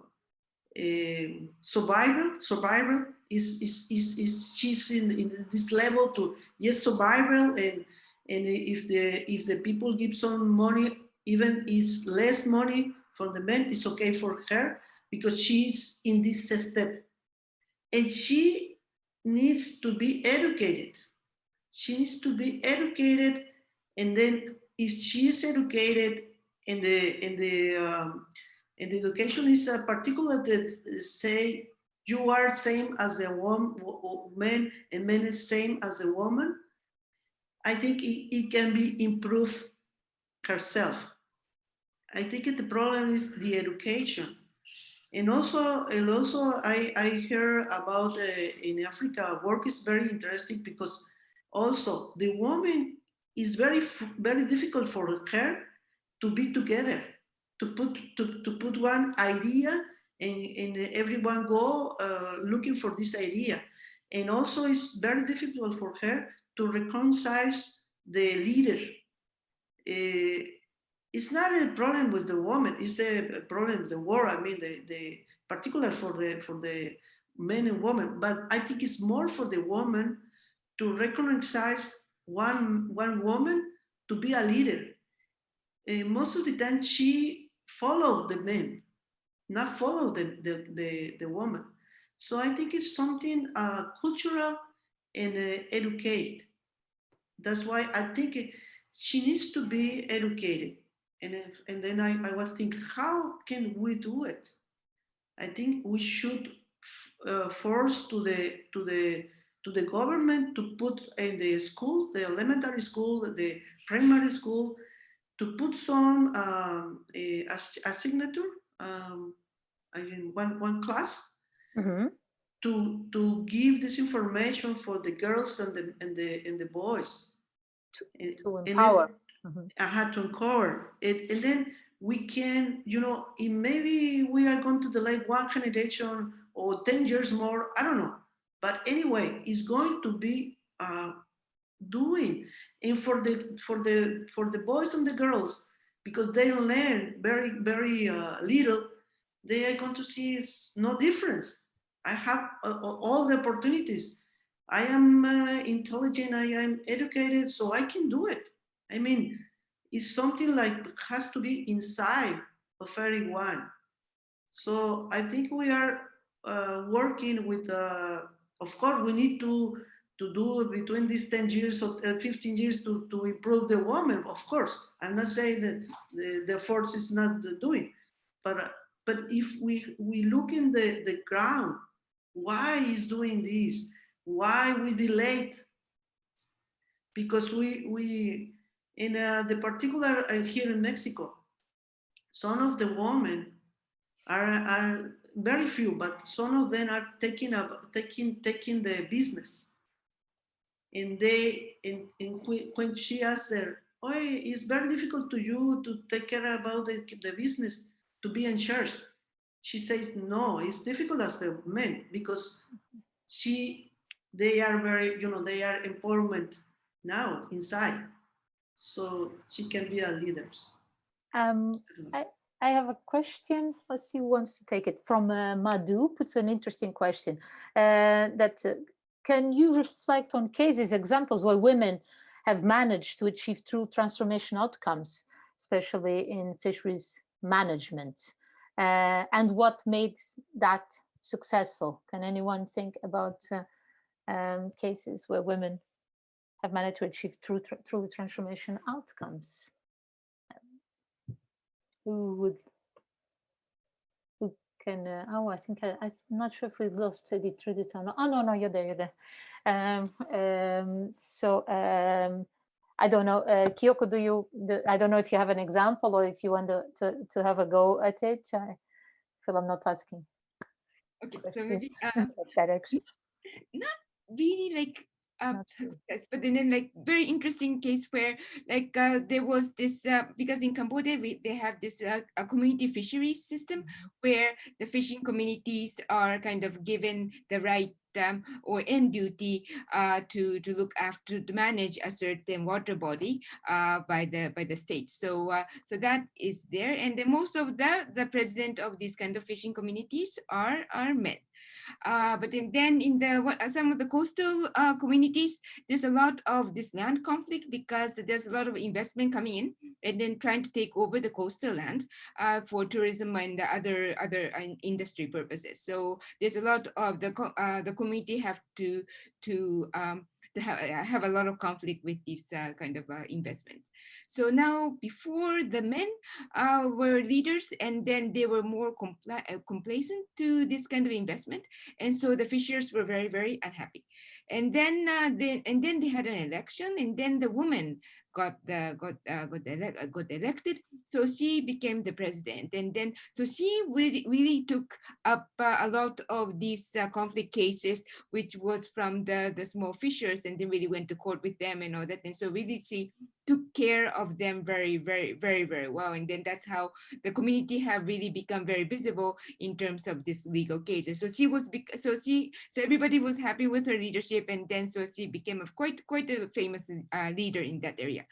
eh. Survivor is is is, is she's in, in this level to yes survival and and if the if the people give some money even it's less money for the men it's okay for her because she's in this step and she needs to be educated she needs to be educated and then if she is educated and the and the um, and the education is a particular that say you are same as the woman man and men is same as a woman i think it, it can be improved herself I think the problem is the education. And also, and also I, I hear about uh, in Africa, work is very interesting because also the woman is very, very difficult for her to be together, to put, to, to put one idea and, and everyone go uh, looking for this idea. And also it's very difficult for her to reconcile the leader. Uh, it's not a problem with the woman it's a problem with the war i mean the the particular for the for the men and women but i think it's more for the woman to recognize one one woman to be a leader most of the time she follow the men not follow the the the, the woman. So i think it's something uh, cultural and uh, educate. That's why i think it, she needs to be educated. And, if, and then I, I was thinking, how can we do it? I think we should uh, force to the to the to the government to put in the school, the elementary school, the primary school, to put some um, a, a, signature, um, I mean one one class, Mm -hmm. to to give this information for the girls and the and the and the boys. To, and, to empower. And Mm -hmm. I had to uncover it, and then we can, you know, maybe we are going to delay one generation or 10 years more, I don't know. But anyway, it's going to be uh, doing. And for the for the for the boys and the girls, because they learn very, very uh, little, they are going to see no difference. I have uh, all the opportunities. I am uh, intelligent, I am educated, so I can do it. I mean, it's something like has to be inside of everyone. So I think we are uh, working with, uh, of course, we need to to do between these 10 years or uh, 15 years to, to improve the woman, of course. I'm not saying that the, the force is not doing, but uh, but if we we look in the, the ground, why is doing this? Why we delayed? Because we we in uh, the particular uh, here in Mexico, some of the women are, are very few, but some of them are taking up taking taking the business. And they and, and when she asked her, oh, it's very difficult to you to take care about the, the business, to be in charge. She says, no, it's difficult as the men because she, they are very, you know, they are empowerment now inside so she can be a leader. Um, I, I have a question. Let's see who wants to take it. From uh, Madhu puts an interesting question uh, that uh, can you reflect on cases, examples where women have managed to achieve true transformation outcomes, especially in fisheries management, uh, and what made that successful? Can anyone think about uh, um, cases where women have managed to achieve true, truly transformation outcomes. who would can uh, oh i think I, i'm not sure if we lost the truth or not oh no no you're there you're there um, um, so um, I don't know, uh, Kyoko, do you, do, I don't know if you have an example or if you want to, to, to have a go at it. I feel I'm not asking. Okay, so maybe uh, that direction. not really like uh, success, but then, like very interesting case where like uh, there was this uh, because in Cambodia we, they have this uh, a community fisheries system where the fishing communities are kind of given the right um, or end duty uh, to to look after to manage a certain water body uh, by the by the state. So uh, so that is there, and then most of the the president of these kind of fishing communities are are men. Uh, but then, then in the what, some of the coastal uh, communities, there's a lot of this land conflict because there's a lot of investment coming in and then trying to take over the coastal land uh, for tourism and other other uh, industry purposes. So there's a lot of the uh, the community have to to um, to have, have a lot of conflict with these kind of investment. So now before the men uh, were leaders and then they were more compla uh, complacent to this kind of investment. And so the fishers were very, very unhappy. And then, uh, they, and then they had an election and then the woman got the got uh, got, ele uh, got elected. So she became the president. And then so she really, really took up uh, a lot of these uh, conflict cases which was from the the small fishers and then really went to court with them and all that. And so really she took care of them very, very, very, very well. And then that's how the community have really become very visible in terms of this legal cases. So she was, so she, so everybody was happy with her leadership. And then so she became a quite, quite a famous uh, leader in that area.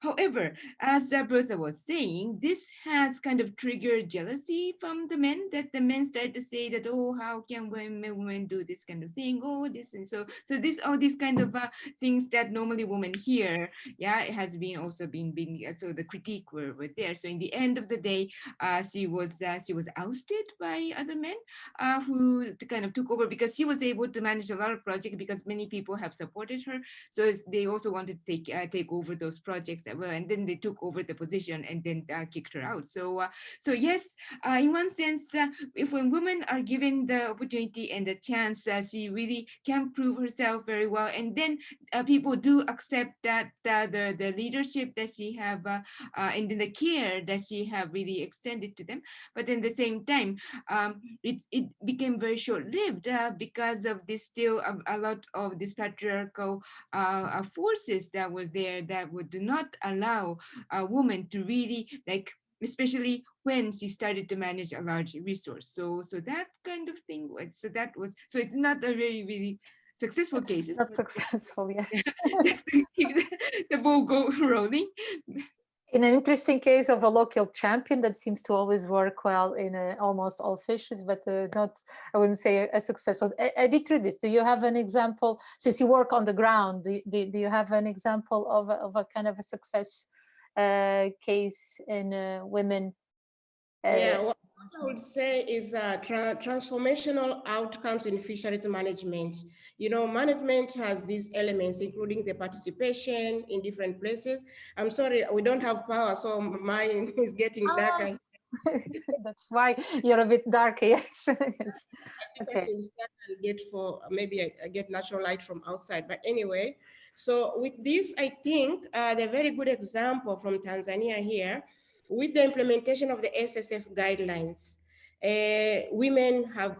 However, as Bertha was saying, this has kind of triggered jealousy from the men that the men started to say that, oh, how can women, women do this kind of thing? Oh, this and so, so this, all these kind of uh, things that normally women hear, yeah, it has been also been, being, so the critique were, were there. So in the end of the day, uh, she was, uh, she was ousted by other men uh, who kind of took over because she was able to manage a lot of projects because many people have supported her. So they also wanted to take, uh, take over those projects well, and then they took over the position and then uh, kicked her out. So, uh, so yes, uh, in one sense, uh, if when women are given the opportunity and the chance, uh, she really can prove herself very well. And then uh, people do accept that the the leadership that she have and then the care that she have really extended to them. But in the same time, um, it it became very short-lived because of this still a, a, lot of this patriarchal forces that was there that would not allow a woman to really like especially when she started to manage a large resource. So so that kind of thing was so that was so it's not a very really successful case. not successful just to keep the, the ball go rolling in an interesting case of a local champion that seems to always work well in uh, almost all fishes, but uh, not, I wouldn't say a, a successful. Editrudis, do you have an example, since you work on the ground, do, do, do you have an example of a, of a kind of a success uh, case in uh, women? Uh, yeah, what I would say is uh, tra transformational outcomes in fisheries management. You know, management has these elements, including the participation in different places. I'm sorry, we don't have power, so mine is getting darker. That's why you're a bit dark, yes. yes. Okay. get for maybe I, I, get natural light from outside, but anyway. So with this, I think uh, the very good example from Tanzania here with the implementation of the SSF guidelines, uh, women have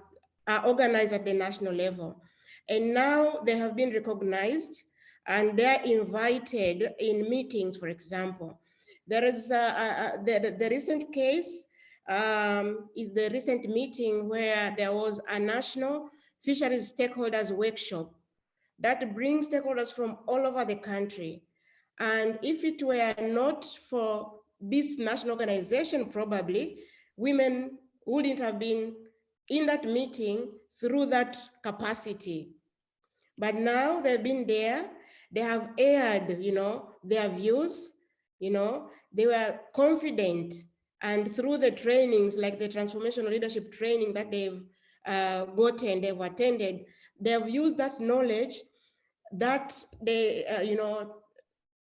are organized at the national level. And now they have been recognized and they're invited in meetings, for example. There is a, the, the recent case um, is the recent meeting where there was a national fisheries stakeholders workshop that brings stakeholders from all over the country. And if it were not for this national organization, probably women wouldn't have been in that meeting through that capacity. But now they've been there, they have aired, you know, their views, you know, they were confident and through the trainings like the transformational leadership training that they've uh, gotten, they've attended, they've used that knowledge that they, uh, you know,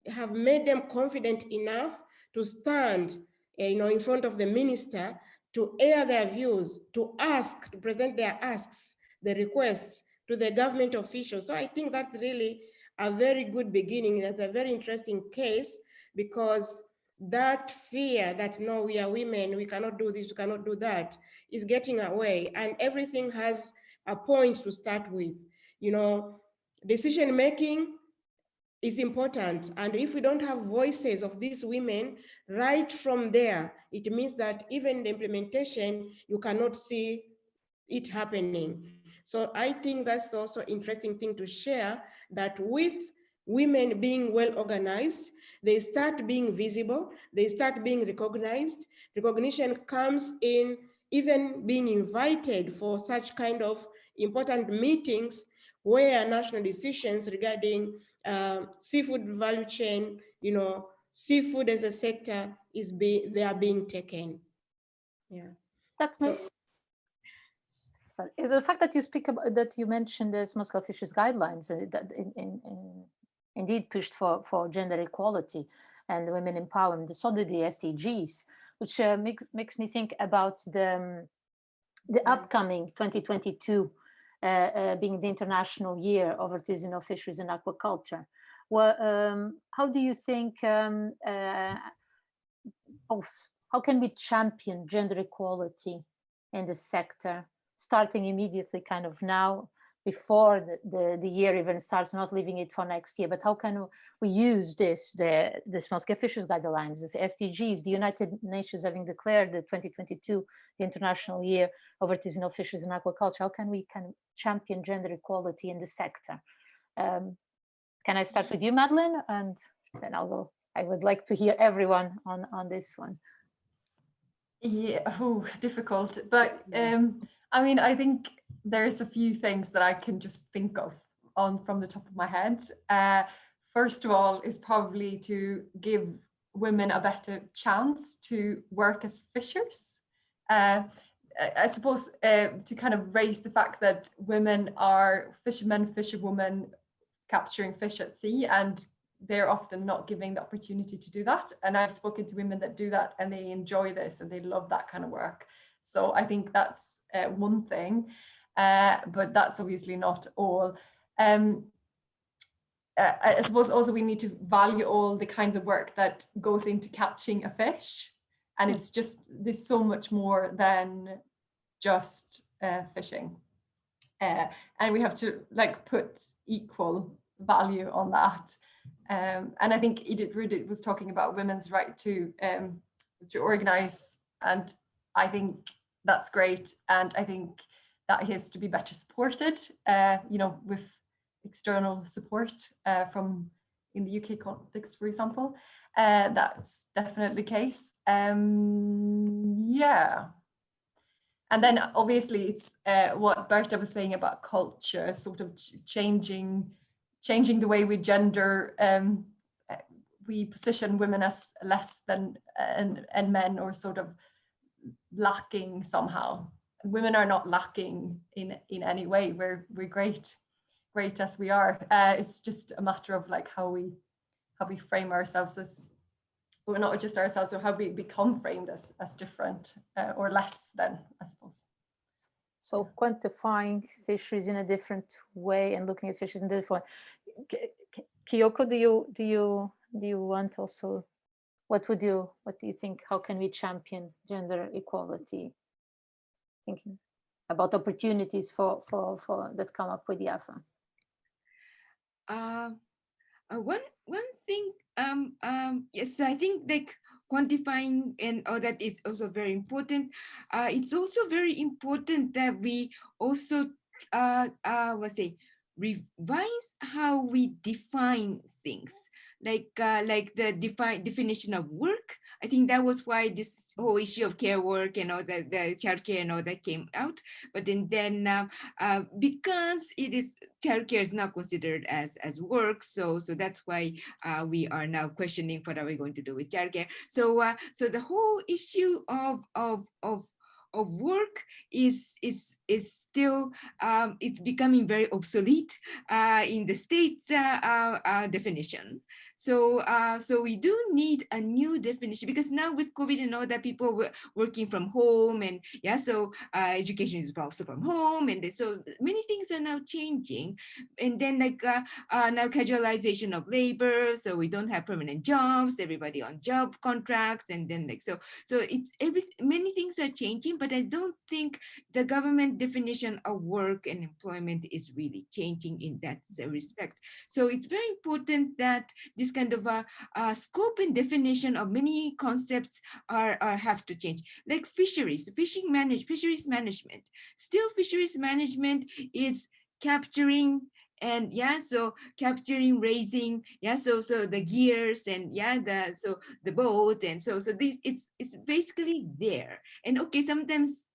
have made them confident enough to stand eh, you know, in front of the minister to air their views, to ask, to present their asks, the requests to the government officials. So I think that's really a very good beginning. That's a very interesting case because that fear that no, we are women, we cannot do this, we cannot do that, is getting away. And everything has a point to start with. You know, decision making is important. And if we don't have voices of these women right from there, it means that even the implementation, you cannot see it happening. So I think that's also interesting thing to share that with women being well organized, they start being visible, they start being recognized. Recognition comes in even being invited for such kind of important meetings where national decisions regarding uh, seafood value chain, you know, seafood as a sector is being, they are being taken. Yeah. That so, sorry, the fact that you speak about that you mentioned the small scale fisheries guidelines uh, that in, in, in, indeed pushed for, for gender equality and women empowerment, so did the SDGs, which uh, makes, makes me think about the, um, the upcoming 2022 uh, uh, being the International Year of Artisanal Fisheries and Aquaculture. Well, um, how do you think um, uh, both, how can we champion gender equality in the sector, starting immediately kind of now, before the, the, the, year even starts, not leaving it for next year, but how can we use this, the, the small scale fisheries guidelines, the SDGs, the United Nations having declared the 2022, the International Year of Artisanal Fisheries and Aquaculture, how can we can champion gender equality in the sector? Um, can I start with you, Madeline? And then I'll go. I would like to hear everyone on, on this one. Yeah, oh, difficult. But um, I mean, I think there's a few things that I can just think of on from the top of my head. Uh, first of all is probably to give women a better chance to work as fishers. Uh, I suppose uh, to kind of raise the fact that women are fishermen, fisherwomen capturing fish at sea and they're often not giving the opportunity to do that. And I've spoken to women that do that and they enjoy this and they love that kind of work. So I think that's uh, one thing, uh, but that's obviously not all. Um, uh, I suppose also we need to value all the kinds of work that goes into catching a fish. And it's just, there's so much more than just uh, fishing. Uh, and we have to like put equal value on that. Um, and I think Editrudis was talking about women's right to um, to organize, and I think that's great. And I think that has to be better supported, uh, you know, with external support uh, from in the UK context, for example. Uh, that's definitely the case. Um, yeah. And then obviously it's uh, what Berta was saying about culture, sort of changing, changing the way we gender, um, uh, we position women as less than and, and men or sort of lacking somehow. Women are not lacking in in any way. We're we're great, great as we are. Uh, it's just a matter of like how we how we frame ourselves as well, not just ourselves, or how we become framed as as different uh, or less than, I suppose. So quantifying fisheries in a different way and looking at fisheries in a different way. Kyoko, do you do you do you want also what would you what do you think how can we champion gender equality thinking about opportunities for for for that come up with IAFA uh, uh, one one thing um um yes i think like quantifying and all that is also very important. Uh it's also very important that we also uh uh what say revise how we define things. Like uh, like the define definition of work. I think that was why this whole issue of care work and all that, the childcare and all that came out. But then, then uh, uh, because it is childcare is not considered as as work, so so that's why uh, we are now questioning what are we going to do with childcare. So uh, so the whole issue of of of of work is is is still um, it's becoming very obsolete uh, in the state's uh definition. So, uh, so we do need a new definition because now with COVID and all that, people were working from home and yeah, so uh, education is also from home, and so many things are now changing. And then like uh, uh, now casualization of labor, so we don't have permanent jobs, everybody on job contracts, and then like so, so it's every many things are changing, but I don't think the government definition of work and employment is really changing in that respect. So it's very important that this kind of a, a scope and definition of many concepts are, are have to change. Like fisheries, fishing manage, fisheries management. Still fisheries management is capturing and yeah so capturing raising yeah so so the gears and yeah the so the boat and so so this it's it's basically there and okay sometimes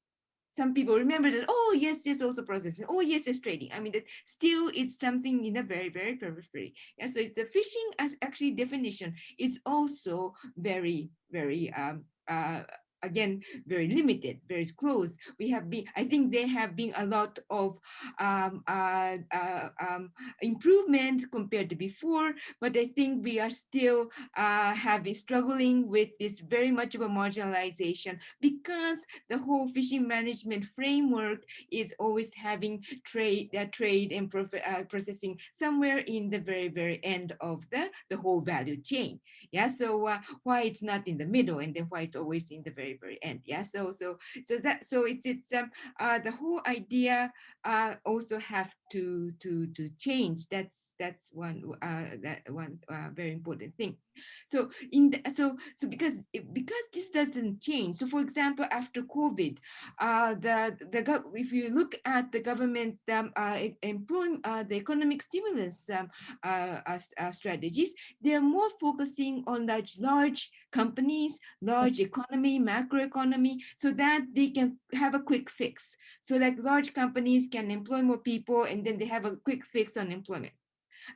some people remember that, oh, yes, yes, also processing. Oh, yes, it's trading. I mean, that still it's something in a very, very periphery. Yeah, so it's the fishing as actually definition is also very, very um, uh, again, very limited, very close. We have been, I think there have been a lot of um, uh, uh, um, improvement compared to before, but I think we are still uh, having struggling with this very much of a marginalization because the whole fishing management framework is always having trade, uh, trade and uh, processing somewhere in the very, very end of the, the whole value chain. Yeah, so uh, why it's not in the middle and then why it's always in the very very end yeah so so so that so it's it's um uh the whole idea uh also have to to to change. That's that's one uh that one uh, very important thing. So in the, so so because because this doesn't change. So for example after covid uh the the if you look at the government um uh uh the economic stimulus um uh, uh, uh strategies they're more focusing on large large companies large economy macro economy so that they can have a quick fix. So like large companies can employ more people and then they have a quick fix on employment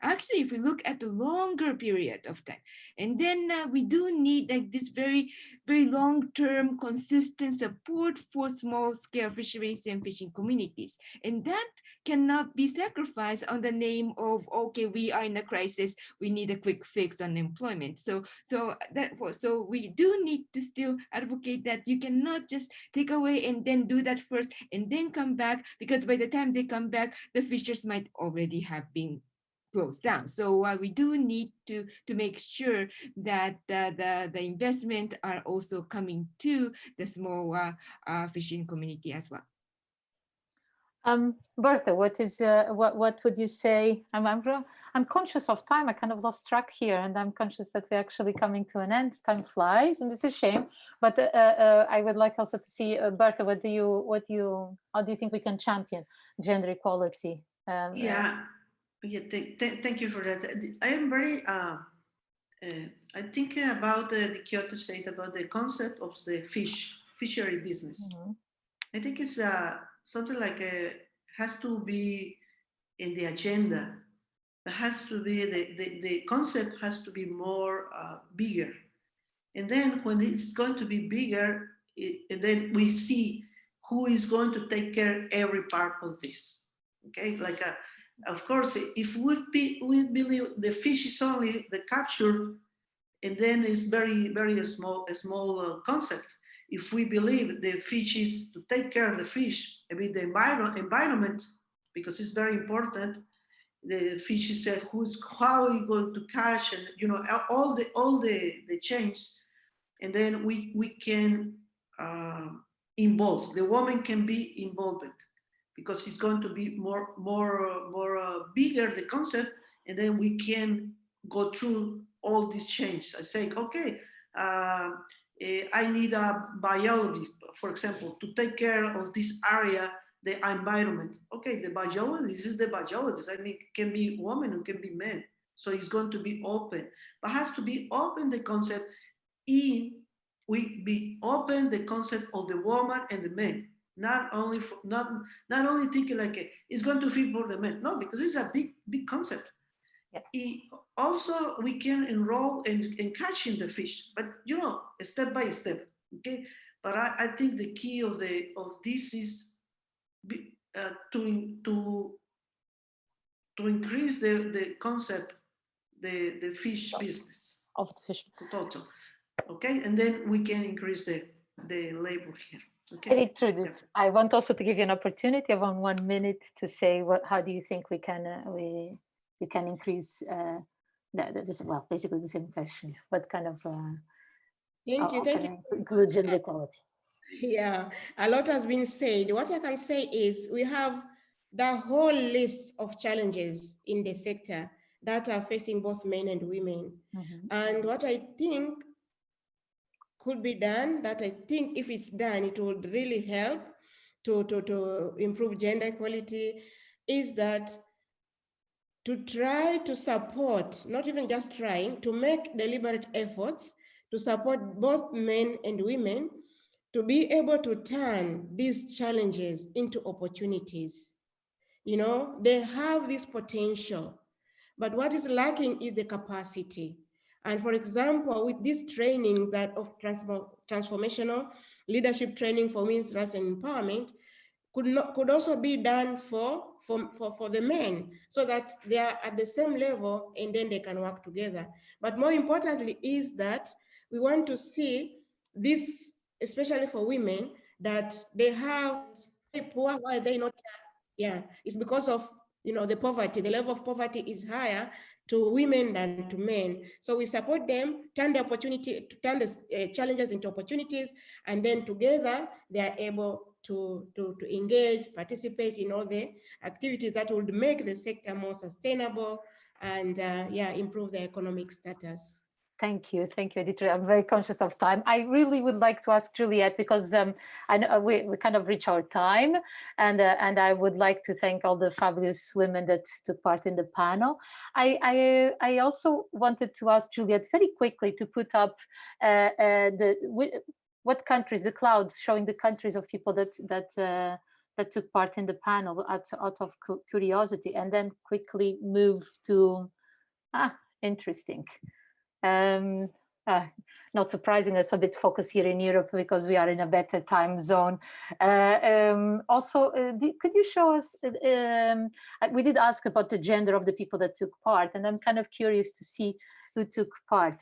Actually, if we look at the longer period of time, and then uh, we do need like this very, very long-term consistent support for small-scale fisheries and fishing communities. And that cannot be sacrificed on the name of, okay, we are in a crisis, we need a quick fix on employment. So, so that so we do need to still advocate that you cannot just take away and then do that first and then come back because by the time they come back, the fishers might already have been closed down. So uh, we do need to to make sure that uh, the the investment are also coming to the small uh, uh fishing community as well. Um, Bertha, what is uh, what what would you say? I'm, I'm I'm conscious of time. I kind of lost track here, and I'm conscious that we're actually coming to an end. Time flies, and it's a shame. But uh, I would like also to see Bertha. What do you what do you how do you think we can champion gender equality? Um, yeah yeah, th th thank you for that. I am very, uh, uh, I think about uh, the Kyoko State, about the concept of the fish, fishery business. Mm -hmm. I think it's uh, something like a, uh, has to be in the agenda. It has to be, the, the, the concept has to be more uh, bigger. And then when it's going to be bigger, it, and then we see who is going to take care every part of this. Okay, like a, of course, if we, be, we believe the fish is only the capture, and then it's very, very small, a small uh, concept. If we believe the fish is to take care of the fish, I mean the environment, because it's very important. The fish is said who's how you going to catch, and you know all the all the the chains, and then we we can uh, involve the woman can be involved because it's going to be more, more, more uh, bigger the concept, and then we can go through all these changes. I say, okay, uh, I need a biologist, for example, to take care of this area, the environment. Okay, the biologist this is the biologist. I mean, can be woman, it can be men. So it's going to be open, but has to be open the concept in we be open the concept of the woman and the man not only for, not not only thinking like a, it's going to fit for the men no because it's a big big concept yes. It, also we can enroll in, in catching the fish but you know step by step okay but i, I think the key of the of this is uh, to to to increase the the concept the, the fish Oh. business Of the fish. total. Okay, and then we can increase the, the labor here. Okay. Very true. Dude. I want also to give you an opportunity of on one minute to say what, how do you think we can, uh, we, we can increase, uh, the, this, well, basically the same question. What kind of, uh, Thank you, thank you. Include gender equality? Yeah, a lot has been said. What I can say is we have the whole list of challenges in the sector that are facing both men and women. Mhm. And what I think could be done, that I think if it's done, it would really help to, to, to improve gender equality, is that to try to support, not even just trying, to make deliberate efforts to support both men and women to be able to turn these challenges into opportunities. You know, they have this potential, but what is lacking is the capacity. And for example, with this training that of transform, transformational leadership training for women's rights and empowerment, could not could also be done for, for, for, for the men so that they are at the same level and then they can work together. But more importantly is that we want to see this, especially for women, that they have poor, why are they not, yeah, it's because of you know, the poverty, the level of poverty is higher to women than to men. So we support them, turn the opportunity, to turn the uh, challenges into opportunities, and then together they are able to, to, to engage, participate in all the activities that would make the sector more sustainable and uh, yeah, improve their economic status. Thank you, thank you, editor. I'm very conscious of time. I really would like to ask Juliet because um, I know we, we kind of reach our time, and uh, and I would like to thank all the fabulous women that took part in the panel. I I, I also wanted to ask Juliet very quickly to put up uh, uh, the what countries the clouds showing the countries of people that that. Uh, that took part in the panel out, out of curiosity and then quickly move to ah interesting um, uh, not surprising, it's a bit focused here in Europe because we are in a better time zone. Uh, um, also, uh, do, could you show us, um, we did ask about the gender of the people that took part, and I'm kind of curious to see who took part.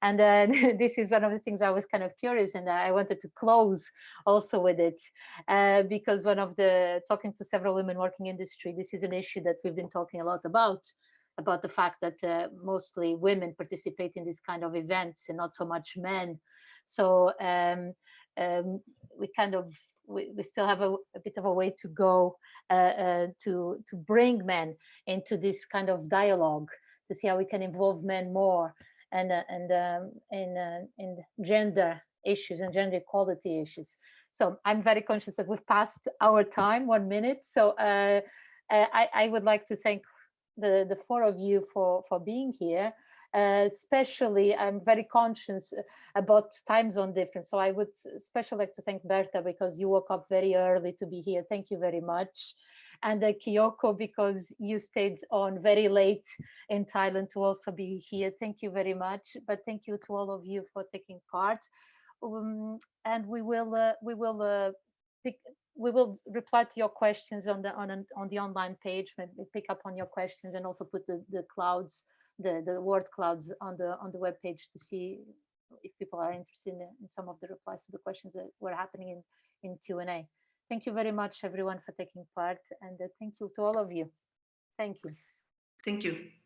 And uh, this is one of the things I was kind of curious and I wanted to close also with it uh, because one of the, talking to several women working industry, this is an issue that we've been talking a lot about about the fact that uh, mostly women participate in this kind of events and not so much men. So um, um, we kind of we, we still have a, a, bit of a way to go uh, uh, to to bring men into this kind of dialogue to see how we can involve men more and uh, and um, in uh, in gender issues and gender equality issues. So I'm very conscious that we've passed our time, one minute. So uh, I, I would like to thank the, the four of you for, for being here. Uh, especially, I'm very conscious about time zone difference. So I would especially like to thank Berta because you woke up very early to be here. Thank you very much. And uh, Kyoko, because you stayed on very late in Thailand to also be here. Thank you very much. But thank you to all of you for taking part. Um, and we will uh, we will uh, pick, we will reply to your questions on the on an, on the online page maybe pick up on your questions and also put the the clouds the the word clouds on the on the web page to see if people are interested in, in some of the replies to the questions that were happening in in q&a thank you very much everyone for taking part and uh, thank you to all of you. Thank you. Thank you